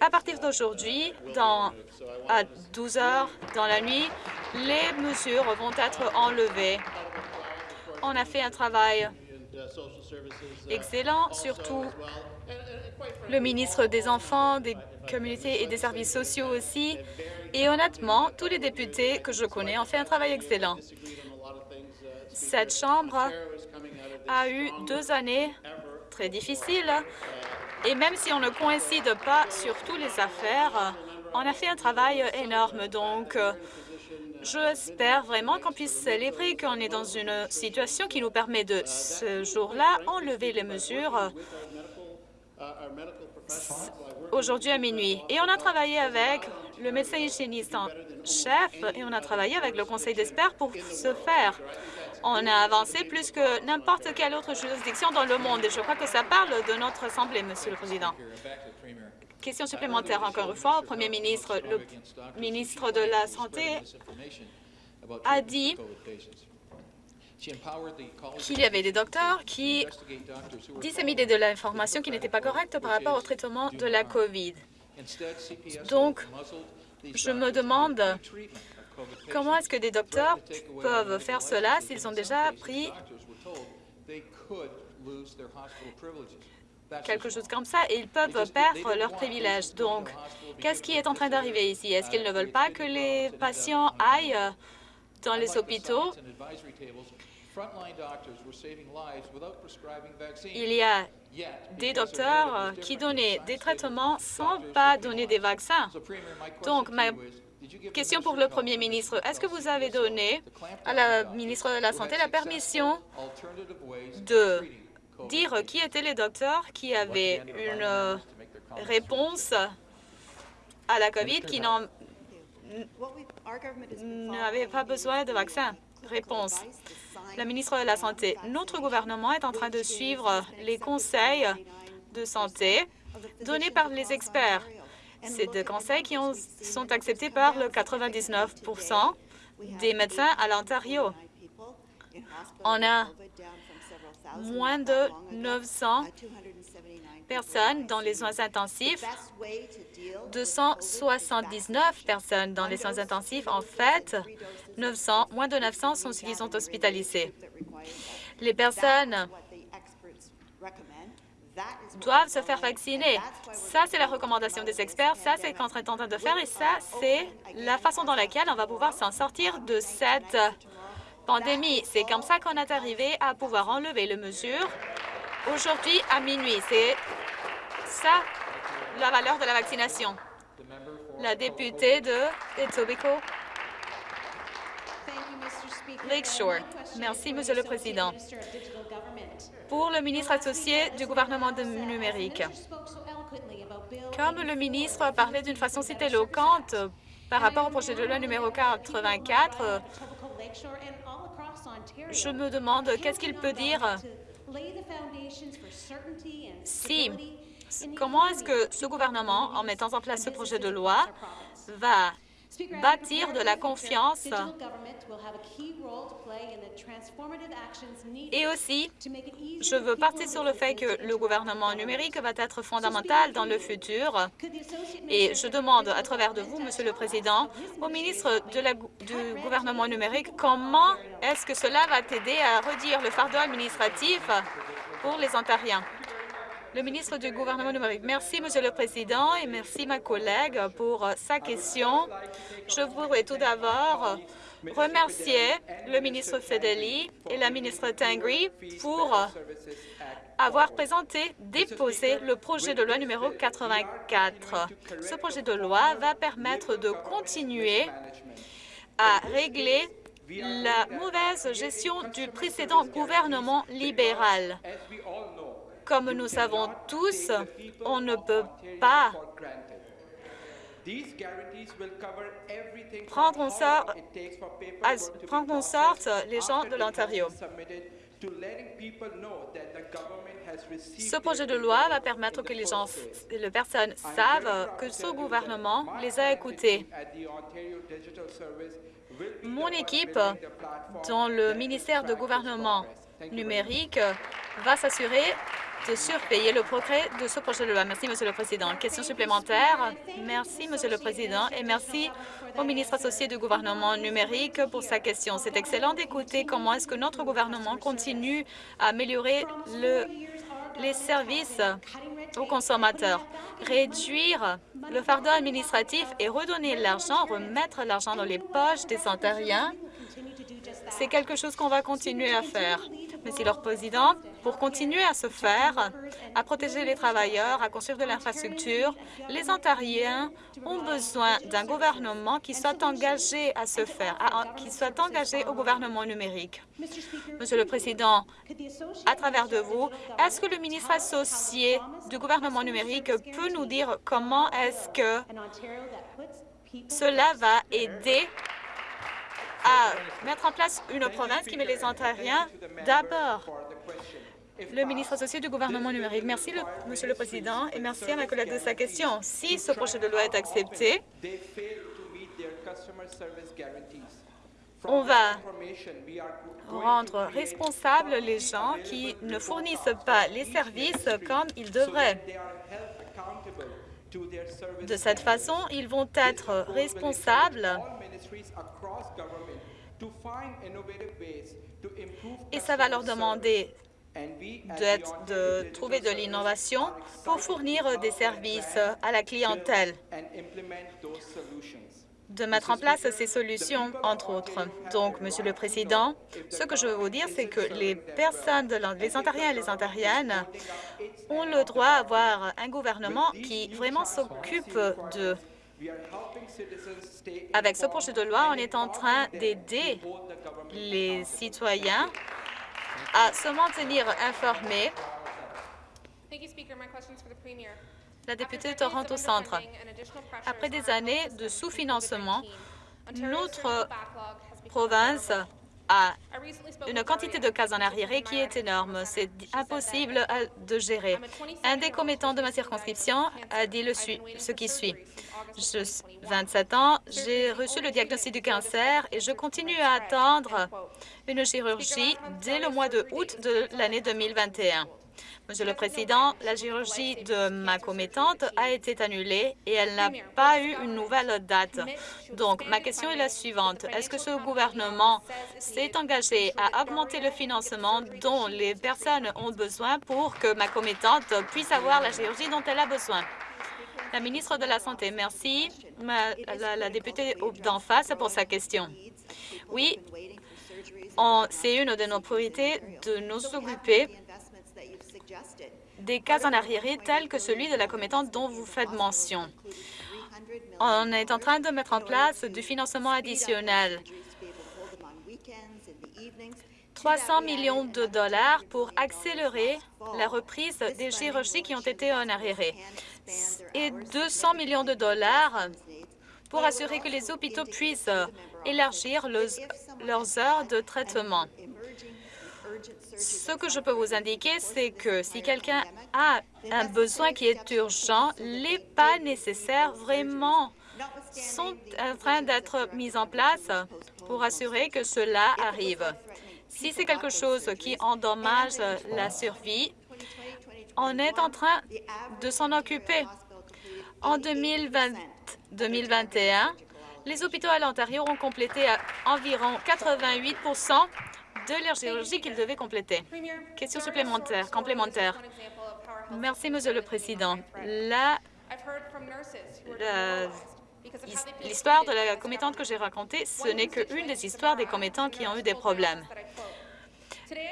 À partir d'aujourd'hui, à 12 heures dans la nuit, les mesures vont être enlevées. On a fait un travail excellent, surtout le ministre des Enfants, des communautés et des services sociaux aussi. Et honnêtement, tous les députés que je connais ont fait un travail excellent. Cette Chambre a eu deux années très difficiles et même si on ne coïncide pas sur toutes les affaires, on a fait un travail énorme. Donc, j'espère vraiment qu'on puisse célébrer qu'on est dans une situation qui nous permet de, ce jour-là, enlever les mesures aujourd'hui à minuit. Et on a travaillé avec le médecin hygiéniste en chef et on a travaillé avec le conseil d'experts pour ce faire. On a avancé plus que n'importe quelle autre juridiction dans le monde et je crois que ça parle de notre Assemblée, Monsieur le Président. Question supplémentaire encore une fois au Premier ministre. Le ministre de la Santé a dit qu'il y avait des docteurs qui disséminaient de l'information qui n'était pas correcte par rapport au traitement de la COVID. Donc, je me demande comment est-ce que des docteurs peuvent faire cela s'ils ont déjà pris quelque chose comme ça, et ils peuvent perdre leurs privilèges. Donc, qu'est-ce qui est en train d'arriver ici? Est-ce qu'ils ne veulent pas que les patients aillent dans les hôpitaux? Il y a des docteurs qui donnaient des traitements sans pas donner des vaccins. Donc, ma question pour le Premier ministre, est-ce que vous avez donné à la ministre de la Santé la permission de dire qui étaient les docteurs qui avaient une euh, réponse à la COVID qui n'avaient pas besoin de vaccin. Réponse. La ministre de la Santé, notre gouvernement est en train de suivre les conseils de santé donnés par les experts. C'est des conseils qui ont, sont acceptés par le 99% des médecins à l'Ontario. On a moins de 900 personnes dans les soins intensifs, 279 personnes dans les soins intensifs. En fait, 900, moins de 900 sont ceux qui sont hospitalisés. Les personnes doivent se faire vacciner. Ça, c'est la recommandation des experts. Ça, c'est ce qu'on est en train de faire. Et ça, c'est la façon dans laquelle on va pouvoir s'en sortir de cette pandémie. C'est comme ça qu'on est arrivé à pouvoir enlever les mesures aujourd'hui à minuit. C'est ça la valeur de la vaccination. La députée de Etobicoke. Lakeshore. Merci, Monsieur le Président. Pour le ministre associé du gouvernement de numérique, comme le ministre a parlé d'une façon si éloquente par rapport au projet de loi numéro 84, je me demande qu'est-ce qu'il peut dire si, comment est-ce que ce gouvernement, en mettant en place ce projet de loi, va bâtir de la confiance et aussi, je veux partir sur le fait que le gouvernement numérique va être fondamental dans le futur. Et je demande à travers de vous, Monsieur le Président, au ministre du gouvernement numérique, comment est-ce que cela va t'aider à redire le fardeau administratif pour les Ontariens? Le ministre du gouvernement numérique. Merci, Monsieur le Président, et merci, ma collègue, pour sa question. Je voudrais tout d'abord remercier le ministre Fedeli et la ministre Tangri pour avoir présenté, déposé le projet de loi numéro 84. Ce projet de loi va permettre de continuer à régler la mauvaise gestion du précédent gouvernement libéral. Comme nous savons tous, on ne peut pas prendre en, sorte, les gens de l'Ontario. Ce projet de loi va permettre que les gens, les personnes savent que ce gouvernement les a écoutés. Mon équipe, dans le ministère de gouvernement numérique, va s'assurer de surpayer le progrès de ce projet de loi. Merci, Monsieur le Président. Question supplémentaire. Merci, Monsieur le Président, et merci au ministre associé du gouvernement numérique pour sa question. C'est excellent d'écouter comment est-ce que notre gouvernement continue à améliorer le, les services aux consommateurs, réduire le fardeau administratif et redonner l'argent, remettre l'argent dans les poches des Ontariens, c'est quelque chose qu'on va continuer à faire. Monsieur le Président, pour continuer à se faire, à protéger les travailleurs, à construire de l'infrastructure, les Ontariens ont besoin d'un gouvernement qui soit engagé à se faire, qui soit engagé au gouvernement numérique. Monsieur le Président, à travers de vous, est-ce que le ministre associé du gouvernement numérique peut nous dire comment est-ce que cela va aider à mettre en place une province qui met les Ontariens d'abord. Le ministre associé du gouvernement numérique. Merci, le, Monsieur le Président, et merci à ma collègue de sa question. Si ce projet de loi est accepté, on va rendre responsables les gens qui ne fournissent pas les services comme ils devraient. De cette façon, ils vont être responsables et ça va leur demander de trouver de l'innovation pour fournir des services à la clientèle. de mettre en place ces solutions, entre autres. Donc, Monsieur le Président, ce que je veux vous dire, c'est que les personnes, de les Ontariens et les Ontariennes ont le droit d'avoir un gouvernement qui vraiment s'occupe de... Avec ce projet de loi, on est en train d'aider les citoyens à se maintenir informés la députée de Toronto Centre. Après des années de sous-financement, notre province a une quantité de cases en arriéré qui est énorme. C'est impossible de gérer. Un des commettants de ma circonscription a dit le ce qui suit. J'ai 27 ans, j'ai reçu le diagnostic du cancer et je continue à attendre une chirurgie dès le mois de août de l'année 2021. Monsieur le Président, la chirurgie de ma commettante a été annulée et elle n'a pas eu une nouvelle date. Donc, ma question est la suivante. Est-ce que ce gouvernement s'est engagé à augmenter le financement dont les personnes ont besoin pour que ma commettante puisse avoir la chirurgie dont elle a besoin? La ministre de la Santé, merci. la, députée d'en face pour sa question. Oui, c'est une de nos priorités de nous occuper des cas en arriéré tels que celui de la commettante dont vous faites mention. On est en train de mettre en place du financement additionnel. 300 millions de dollars pour accélérer la reprise des chirurgies qui ont été en arriéré et 200 millions de dollars pour assurer que les hôpitaux puissent élargir leurs heures de traitement. Ce que je peux vous indiquer, c'est que si quelqu'un a un besoin qui est urgent, les pas nécessaires vraiment sont en train d'être mis en place pour assurer que cela arrive. Si c'est quelque chose qui endommage la survie, on est en train de s'en occuper. En 2020, 2021, les hôpitaux à l'Ontario ont complété à environ 88% de leur chirurgie qu'ils devaient compléter. Question supplémentaire, complémentaire. Merci, Monsieur le Président. L'histoire de la commettante que j'ai racontée, ce n'est qu'une des histoires des commettants qui ont eu des problèmes.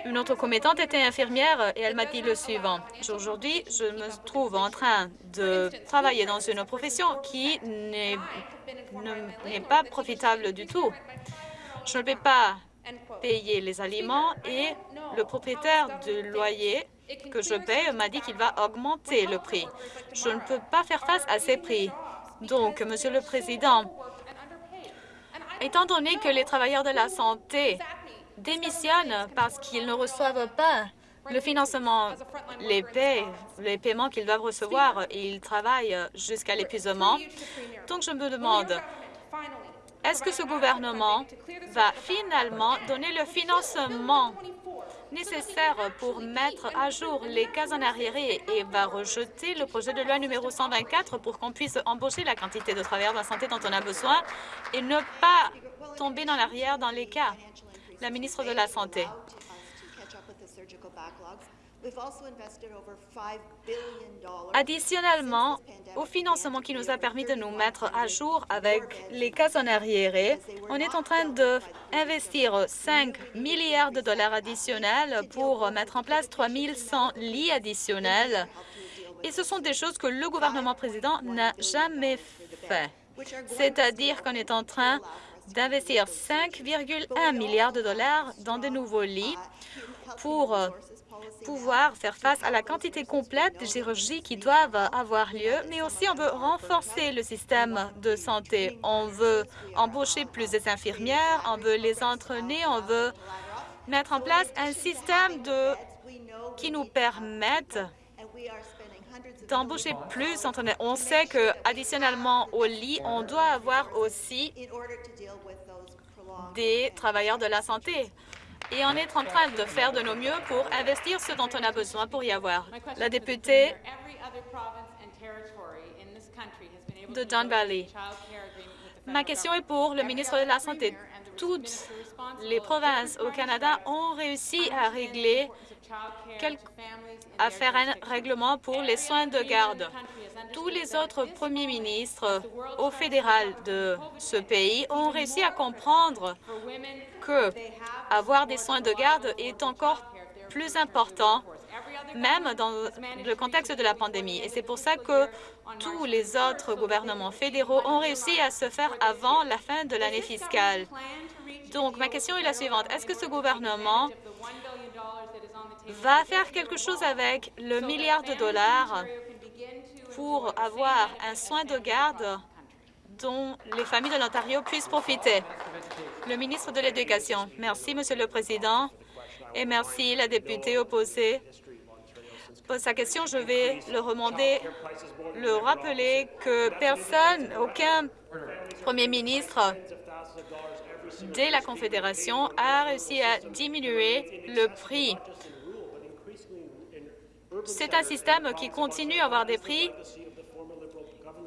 Une autre commettante était infirmière et elle m'a dit le suivant. Aujourd'hui, je me trouve en train de travailler dans une profession qui n'est pas profitable du tout. Je ne peux pas payer les aliments et le propriétaire du loyer que je paie m'a dit qu'il va augmenter le prix. Je ne peux pas faire face à ces prix. Donc, Monsieur le Président, étant donné que les travailleurs de la santé démissionnent parce qu'ils ne reçoivent pas le financement, les, paie, les paiements qu'ils doivent recevoir, ils travaillent jusqu'à l'épuisement. Donc, je me demande, est-ce que ce gouvernement va finalement donner le financement nécessaire pour mettre à jour les cases en arriéré et va rejeter le projet de loi numéro 124 pour qu'on puisse embaucher la quantité de travailleurs de la santé dont on a besoin et ne pas tomber dans l'arrière dans les cas. La ministre de la Santé. Additionnellement, au financement qui nous a permis de nous mettre à jour avec les cas en arriéré, on est en train d'investir 5 milliards de dollars additionnels pour mettre en place 3 100 lits additionnels. Et ce sont des choses que le gouvernement président n'a jamais fait. C'est-à-dire qu'on est en train d'investir 5,1 milliards de dollars dans de nouveaux lits pour pouvoir faire face à la quantité complète de chirurgies qui doivent avoir lieu, mais aussi on veut renforcer le système de santé. On veut embaucher plus d'infirmières, on veut les entraîner, on veut mettre en place un système de, qui nous permette d'embaucher plus. On sait que additionnellement au lit, on doit avoir aussi des travailleurs de la santé et on est en train de faire de nos mieux pour investir ce dont on a besoin pour y avoir. La députée de Don Valley. Ma question est pour le ministre de la Santé. Toutes les provinces au Canada ont réussi à régler à faire un règlement pour les soins de garde. Tous les autres premiers ministres au fédéral de ce pays ont réussi à comprendre avoir des soins de garde est encore plus important, même dans le contexte de la pandémie. Et c'est pour ça que tous les autres gouvernements fédéraux ont réussi à se faire avant la fin de l'année fiscale. Donc, ma question est la suivante. Est-ce que ce gouvernement va faire quelque chose avec le milliard de dollars pour avoir un soin de garde dont les familles de l'Ontario puissent profiter? Le ministre de l'Éducation. Merci, Monsieur le Président, et merci la députée opposée. Pour sa question, je vais le remonter, le rappeler que personne, aucun premier ministre dès la Confédération a réussi à diminuer le prix c'est un système qui continue à avoir des prix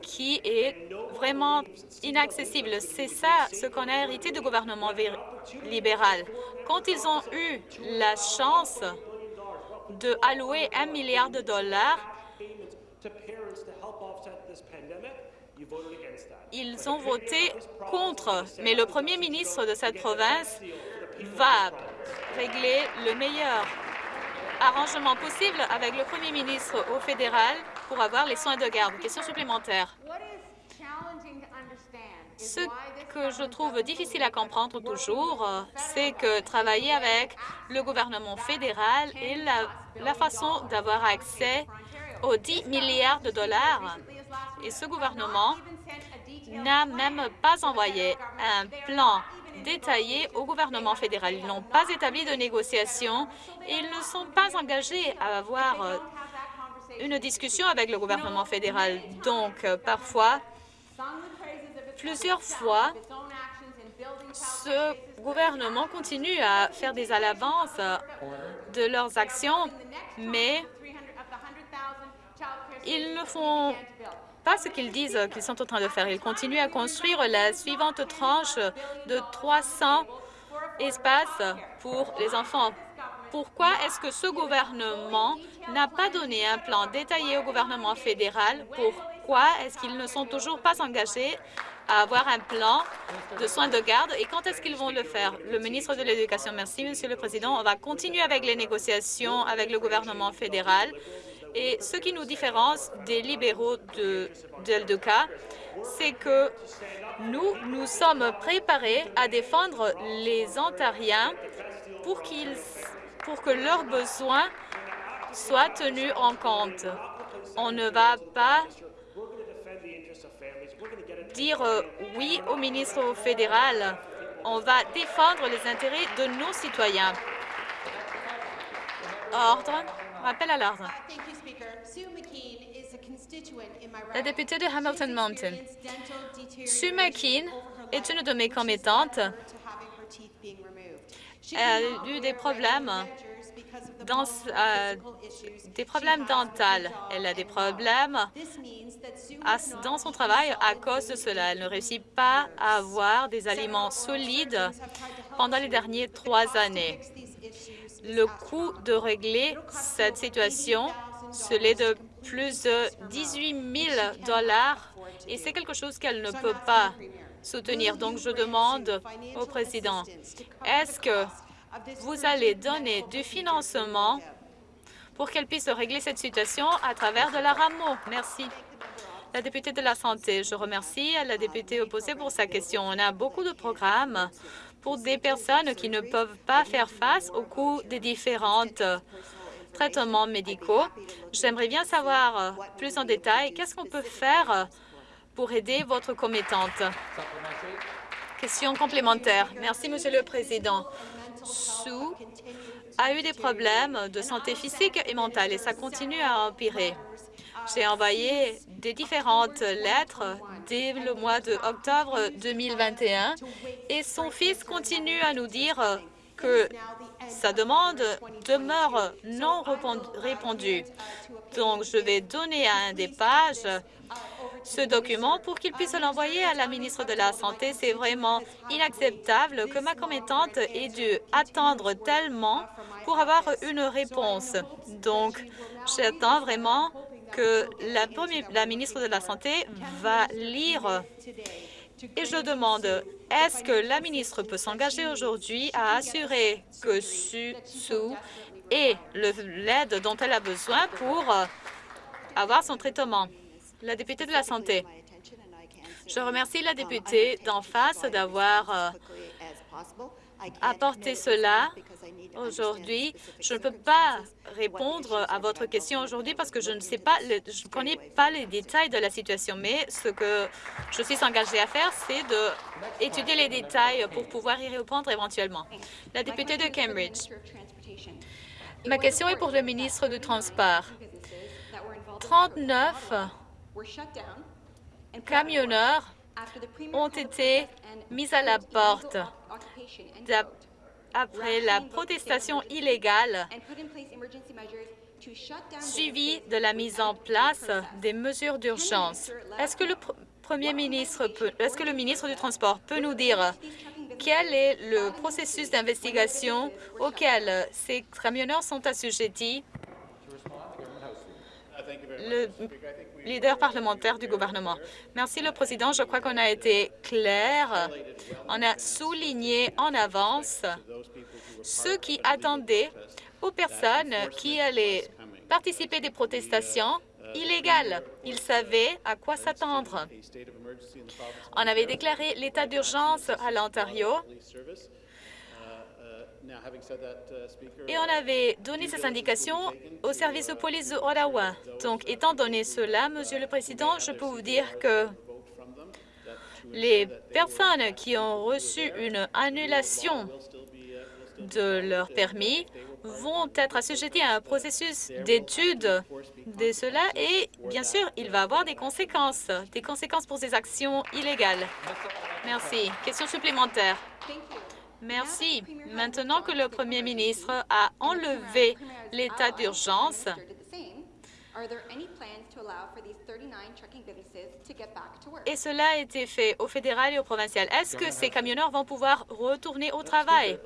qui est vraiment inaccessible. C'est ça ce qu'on a hérité du gouvernement libéral. Quand ils ont eu la chance de allouer un milliard de dollars, ils ont voté contre. Mais le premier ministre de cette province va régler le meilleur arrangement possible avec le premier ministre au fédéral pour avoir les soins de garde. Question supplémentaire. Ce que je trouve difficile à comprendre toujours, c'est que travailler avec le gouvernement fédéral et la, la façon d'avoir accès aux 10 milliards de dollars. Et ce gouvernement n'a même pas envoyé un plan détaillé au gouvernement fédéral. Ils n'ont pas établi de négociations et ils ne sont pas engagés à avoir euh, une discussion avec le gouvernement fédéral. Donc, euh, parfois, plusieurs fois, ce gouvernement continue à faire des à l'avance de leurs actions, mais ils ne font pas ce qu'ils disent qu'ils sont en train de faire. Ils continuent à construire la suivante tranche de 300 espaces pour les enfants. Pourquoi est-ce que ce gouvernement n'a pas donné un plan détaillé au gouvernement fédéral? Pourquoi est-ce qu'ils ne sont toujours pas engagés à avoir un plan de soins de garde et quand est-ce qu'ils vont le faire? Le ministre de l'Éducation, merci, Monsieur le Président. On va continuer avec les négociations avec le gouvernement fédéral et ce qui nous différencie des libéraux de d'Eldeca, c'est que nous, nous sommes préparés à défendre les Ontariens pour, qu'ils, pour que leurs besoins soient tenus en compte. On ne va pas dire euh, oui au ministre fédéral. On va défendre les intérêts de nos citoyens. Ordre. Rappel à l'ordre. La députée de Hamilton Mountain. Sue McKean est une de mes commettantes. Elle a eu des problèmes dans, euh, des problèmes dentaux. Elle a des problèmes dans son travail à cause de cela. Elle ne réussit pas à avoir des aliments solides pendant les dernières trois années le coût de régler cette situation, c'est de plus de 18 000 dollars et c'est quelque chose qu'elle ne peut pas soutenir. Donc, je demande au président, est-ce que vous allez donner du financement pour qu'elle puisse régler cette situation à travers de la rameau? Merci. La députée de la Santé, je remercie la députée opposée pour sa question. On a beaucoup de programmes pour des personnes qui ne peuvent pas faire face au coût des différents traitements médicaux. J'aimerais bien savoir plus en détail qu'est-ce qu'on peut faire pour aider votre commettante? Question complémentaire. Merci, Monsieur le Président. Sue a eu des problèmes de santé physique et mentale et ça continue à empirer. J'ai envoyé des différentes lettres dès le mois d'octobre 2021 et son fils continue à nous dire que sa demande demeure non répondue. Donc, je vais donner à un des pages ce document pour qu'il puisse l'envoyer à la ministre de la Santé. C'est vraiment inacceptable que ma commettante ait dû attendre tellement pour avoir une réponse. Donc, j'attends vraiment que la, la ministre de la Santé va lire et je demande, est-ce que la ministre peut s'engager aujourd'hui à assurer que Sue ait l'aide dont elle a besoin pour euh, avoir son traitement? La députée de la Santé. Je remercie la députée d'en face d'avoir euh, apporté cela aujourd'hui. Je ne peux pas répondre à votre question aujourd'hui parce que je ne sais pas, je ne connais pas les détails de la situation, mais ce que je suis engagée à faire, c'est d'étudier les détails pour pouvoir y répondre éventuellement. La députée de Cambridge. Ma question est pour le ministre du Transport. 39 camionneurs ont été mis à la porte après la protestation illégale suivie de la mise en place des mesures d'urgence. Est-ce que le Premier ministre est-ce que le ministre du Transport peut nous dire quel est le processus d'investigation auquel ces camionneurs sont assujettis? Le leader parlementaire du gouvernement. Merci, le Président. Je crois qu'on a été clair. On a souligné en avance ceux qui attendaient aux personnes qui allaient participer des protestations illégales. Ils savaient à quoi s'attendre. On avait déclaré l'état d'urgence à l'Ontario et on avait donné ces indications au service de police de Ottawa. Donc, étant donné cela, Monsieur le Président, je peux vous dire que les personnes qui ont reçu une annulation de leur permis vont être assujetties à un processus d'étude de cela et, bien sûr, il va avoir des conséquences, des conséquences pour ces actions illégales. Merci. Question supplémentaire. Merci. Maintenant que le Premier ministre a enlevé l'état d'urgence, et cela a été fait au fédéral et au provincial. Est-ce que ces camionneurs vont pouvoir retourner au travail?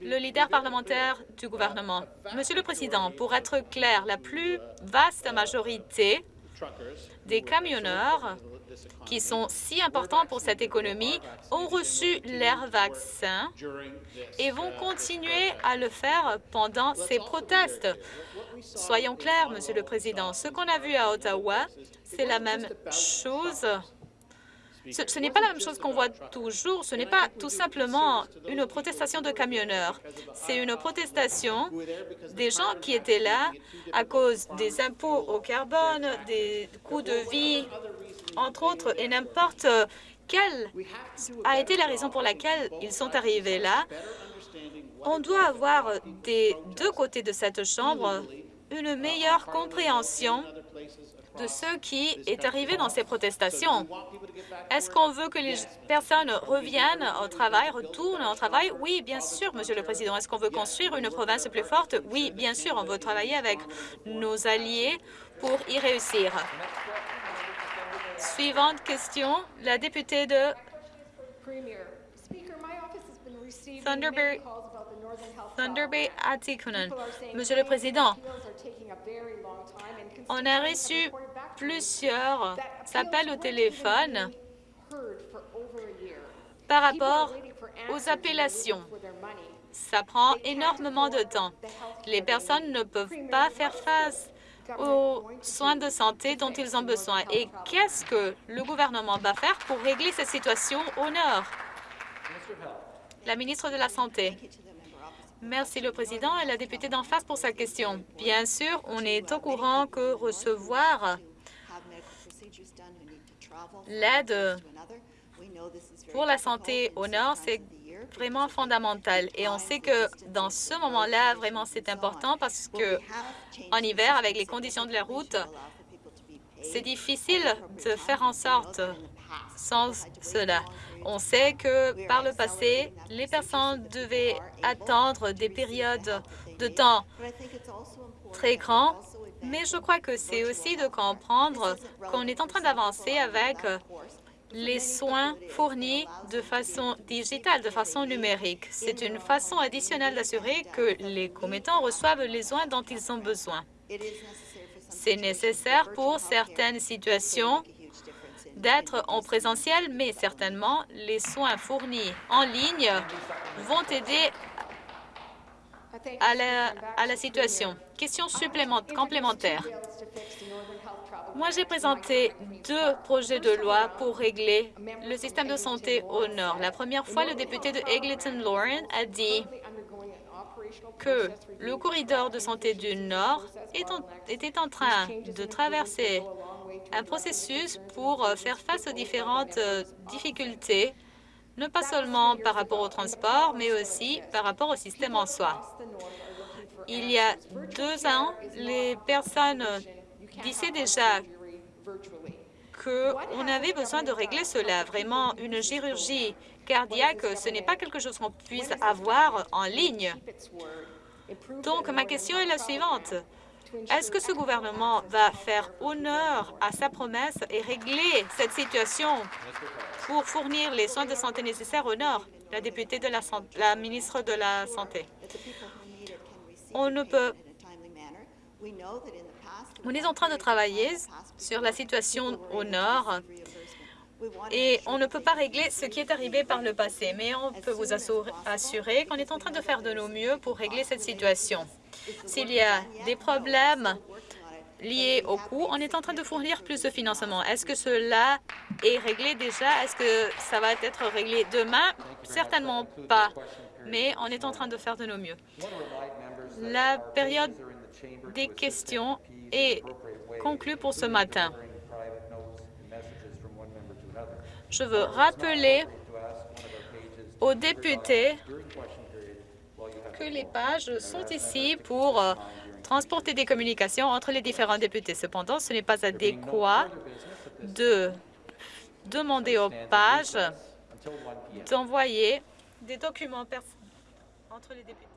Le leader parlementaire du gouvernement. Monsieur le Président, pour être clair, la plus vaste majorité des camionneurs qui sont si importants pour cette économie ont reçu leur vaccin et vont continuer à le faire pendant ces protestes. Soyons clairs, Monsieur le Président, ce qu'on a vu à Ottawa, c'est la même chose ce, n'est pas la même chose qu'on voit toujours. Ce n'est pas tout simplement une protestation de camionneurs. C'est une protestation des gens qui étaient là à cause des impôts au carbone, des coûts de vie, entre autres, et n'importe quelle a été la raison pour laquelle ils sont arrivés là. On doit avoir des deux côtés de cette Chambre une meilleure compréhension de ce qui est arrivé dans ces protestations. Est-ce qu'on veut que les personnes reviennent au travail, retournent au travail? Oui, bien sûr, Monsieur le Président. Est-ce qu'on veut construire une province plus forte? Oui, bien sûr. On veut travailler avec nos alliés pour y réussir. Suivante question, la députée de Thunder Bay, Thunder Bay Monsieur le Président, on a reçu plusieurs appels au téléphone par rapport aux appellations. Ça prend énormément de temps. Les personnes ne peuvent pas faire face aux soins de santé dont ils ont besoin. Et qu'est-ce que le gouvernement va faire pour régler cette situation au Nord? La ministre de la Santé. Merci le président et la députée d'en face pour sa question. Bien sûr, on est au courant que recevoir l'aide pour la santé au Nord, c'est vraiment fondamental. Et on sait que dans ce moment-là, vraiment, c'est important parce que en hiver, avec les conditions de la route, c'est difficile de faire en sorte sans cela. On sait que par le passé, les personnes devaient attendre des périodes de temps très grands Mais je crois que c'est aussi de comprendre qu'on est en train d'avancer avec les soins fournis de façon digitale, de façon numérique. C'est une façon additionnelle d'assurer que les commettants reçoivent les soins dont ils ont besoin. C'est nécessaire pour certaines situations d'être en présentiel, mais certainement les soins fournis en ligne vont aider à la, à la situation. Question complémentaire. Moi, j'ai présenté deux projets de loi pour régler le système de santé au Nord. La première fois, le député de Eglinton-Lauren a dit que le corridor de santé du Nord était en train de traverser un processus pour faire face aux différentes euh, difficultés, non pas seulement par rapport au transport, mais aussi par rapport au système en soi. Il y a deux ans, les personnes disait déjà qu'on avait besoin de régler cela. Vraiment, une chirurgie cardiaque, ce n'est pas quelque chose qu'on puisse avoir en ligne. Donc, ma question est la suivante. Est-ce que ce gouvernement va faire honneur à sa promesse et régler cette situation pour fournir les soins de santé nécessaires au Nord? La députée de la, la ministre de la Santé. On ne peut on est en train de travailler sur la situation au nord et on ne peut pas régler ce qui est arrivé par le passé, mais on peut vous assurer qu'on est en train de faire de nos mieux pour régler cette situation. S'il y a des problèmes liés au coût, on est en train de fournir plus de financement. Est-ce que cela est réglé déjà? Est-ce que ça va être réglé demain? Certainement pas, mais on est en train de faire de nos mieux. La période des questions est conclue pour ce matin. Je veux rappeler aux députés que les pages sont ici pour euh, transporter des communications entre les différents députés. Cependant, ce n'est pas adéquat de demander aux pages d'envoyer des documents entre les députés.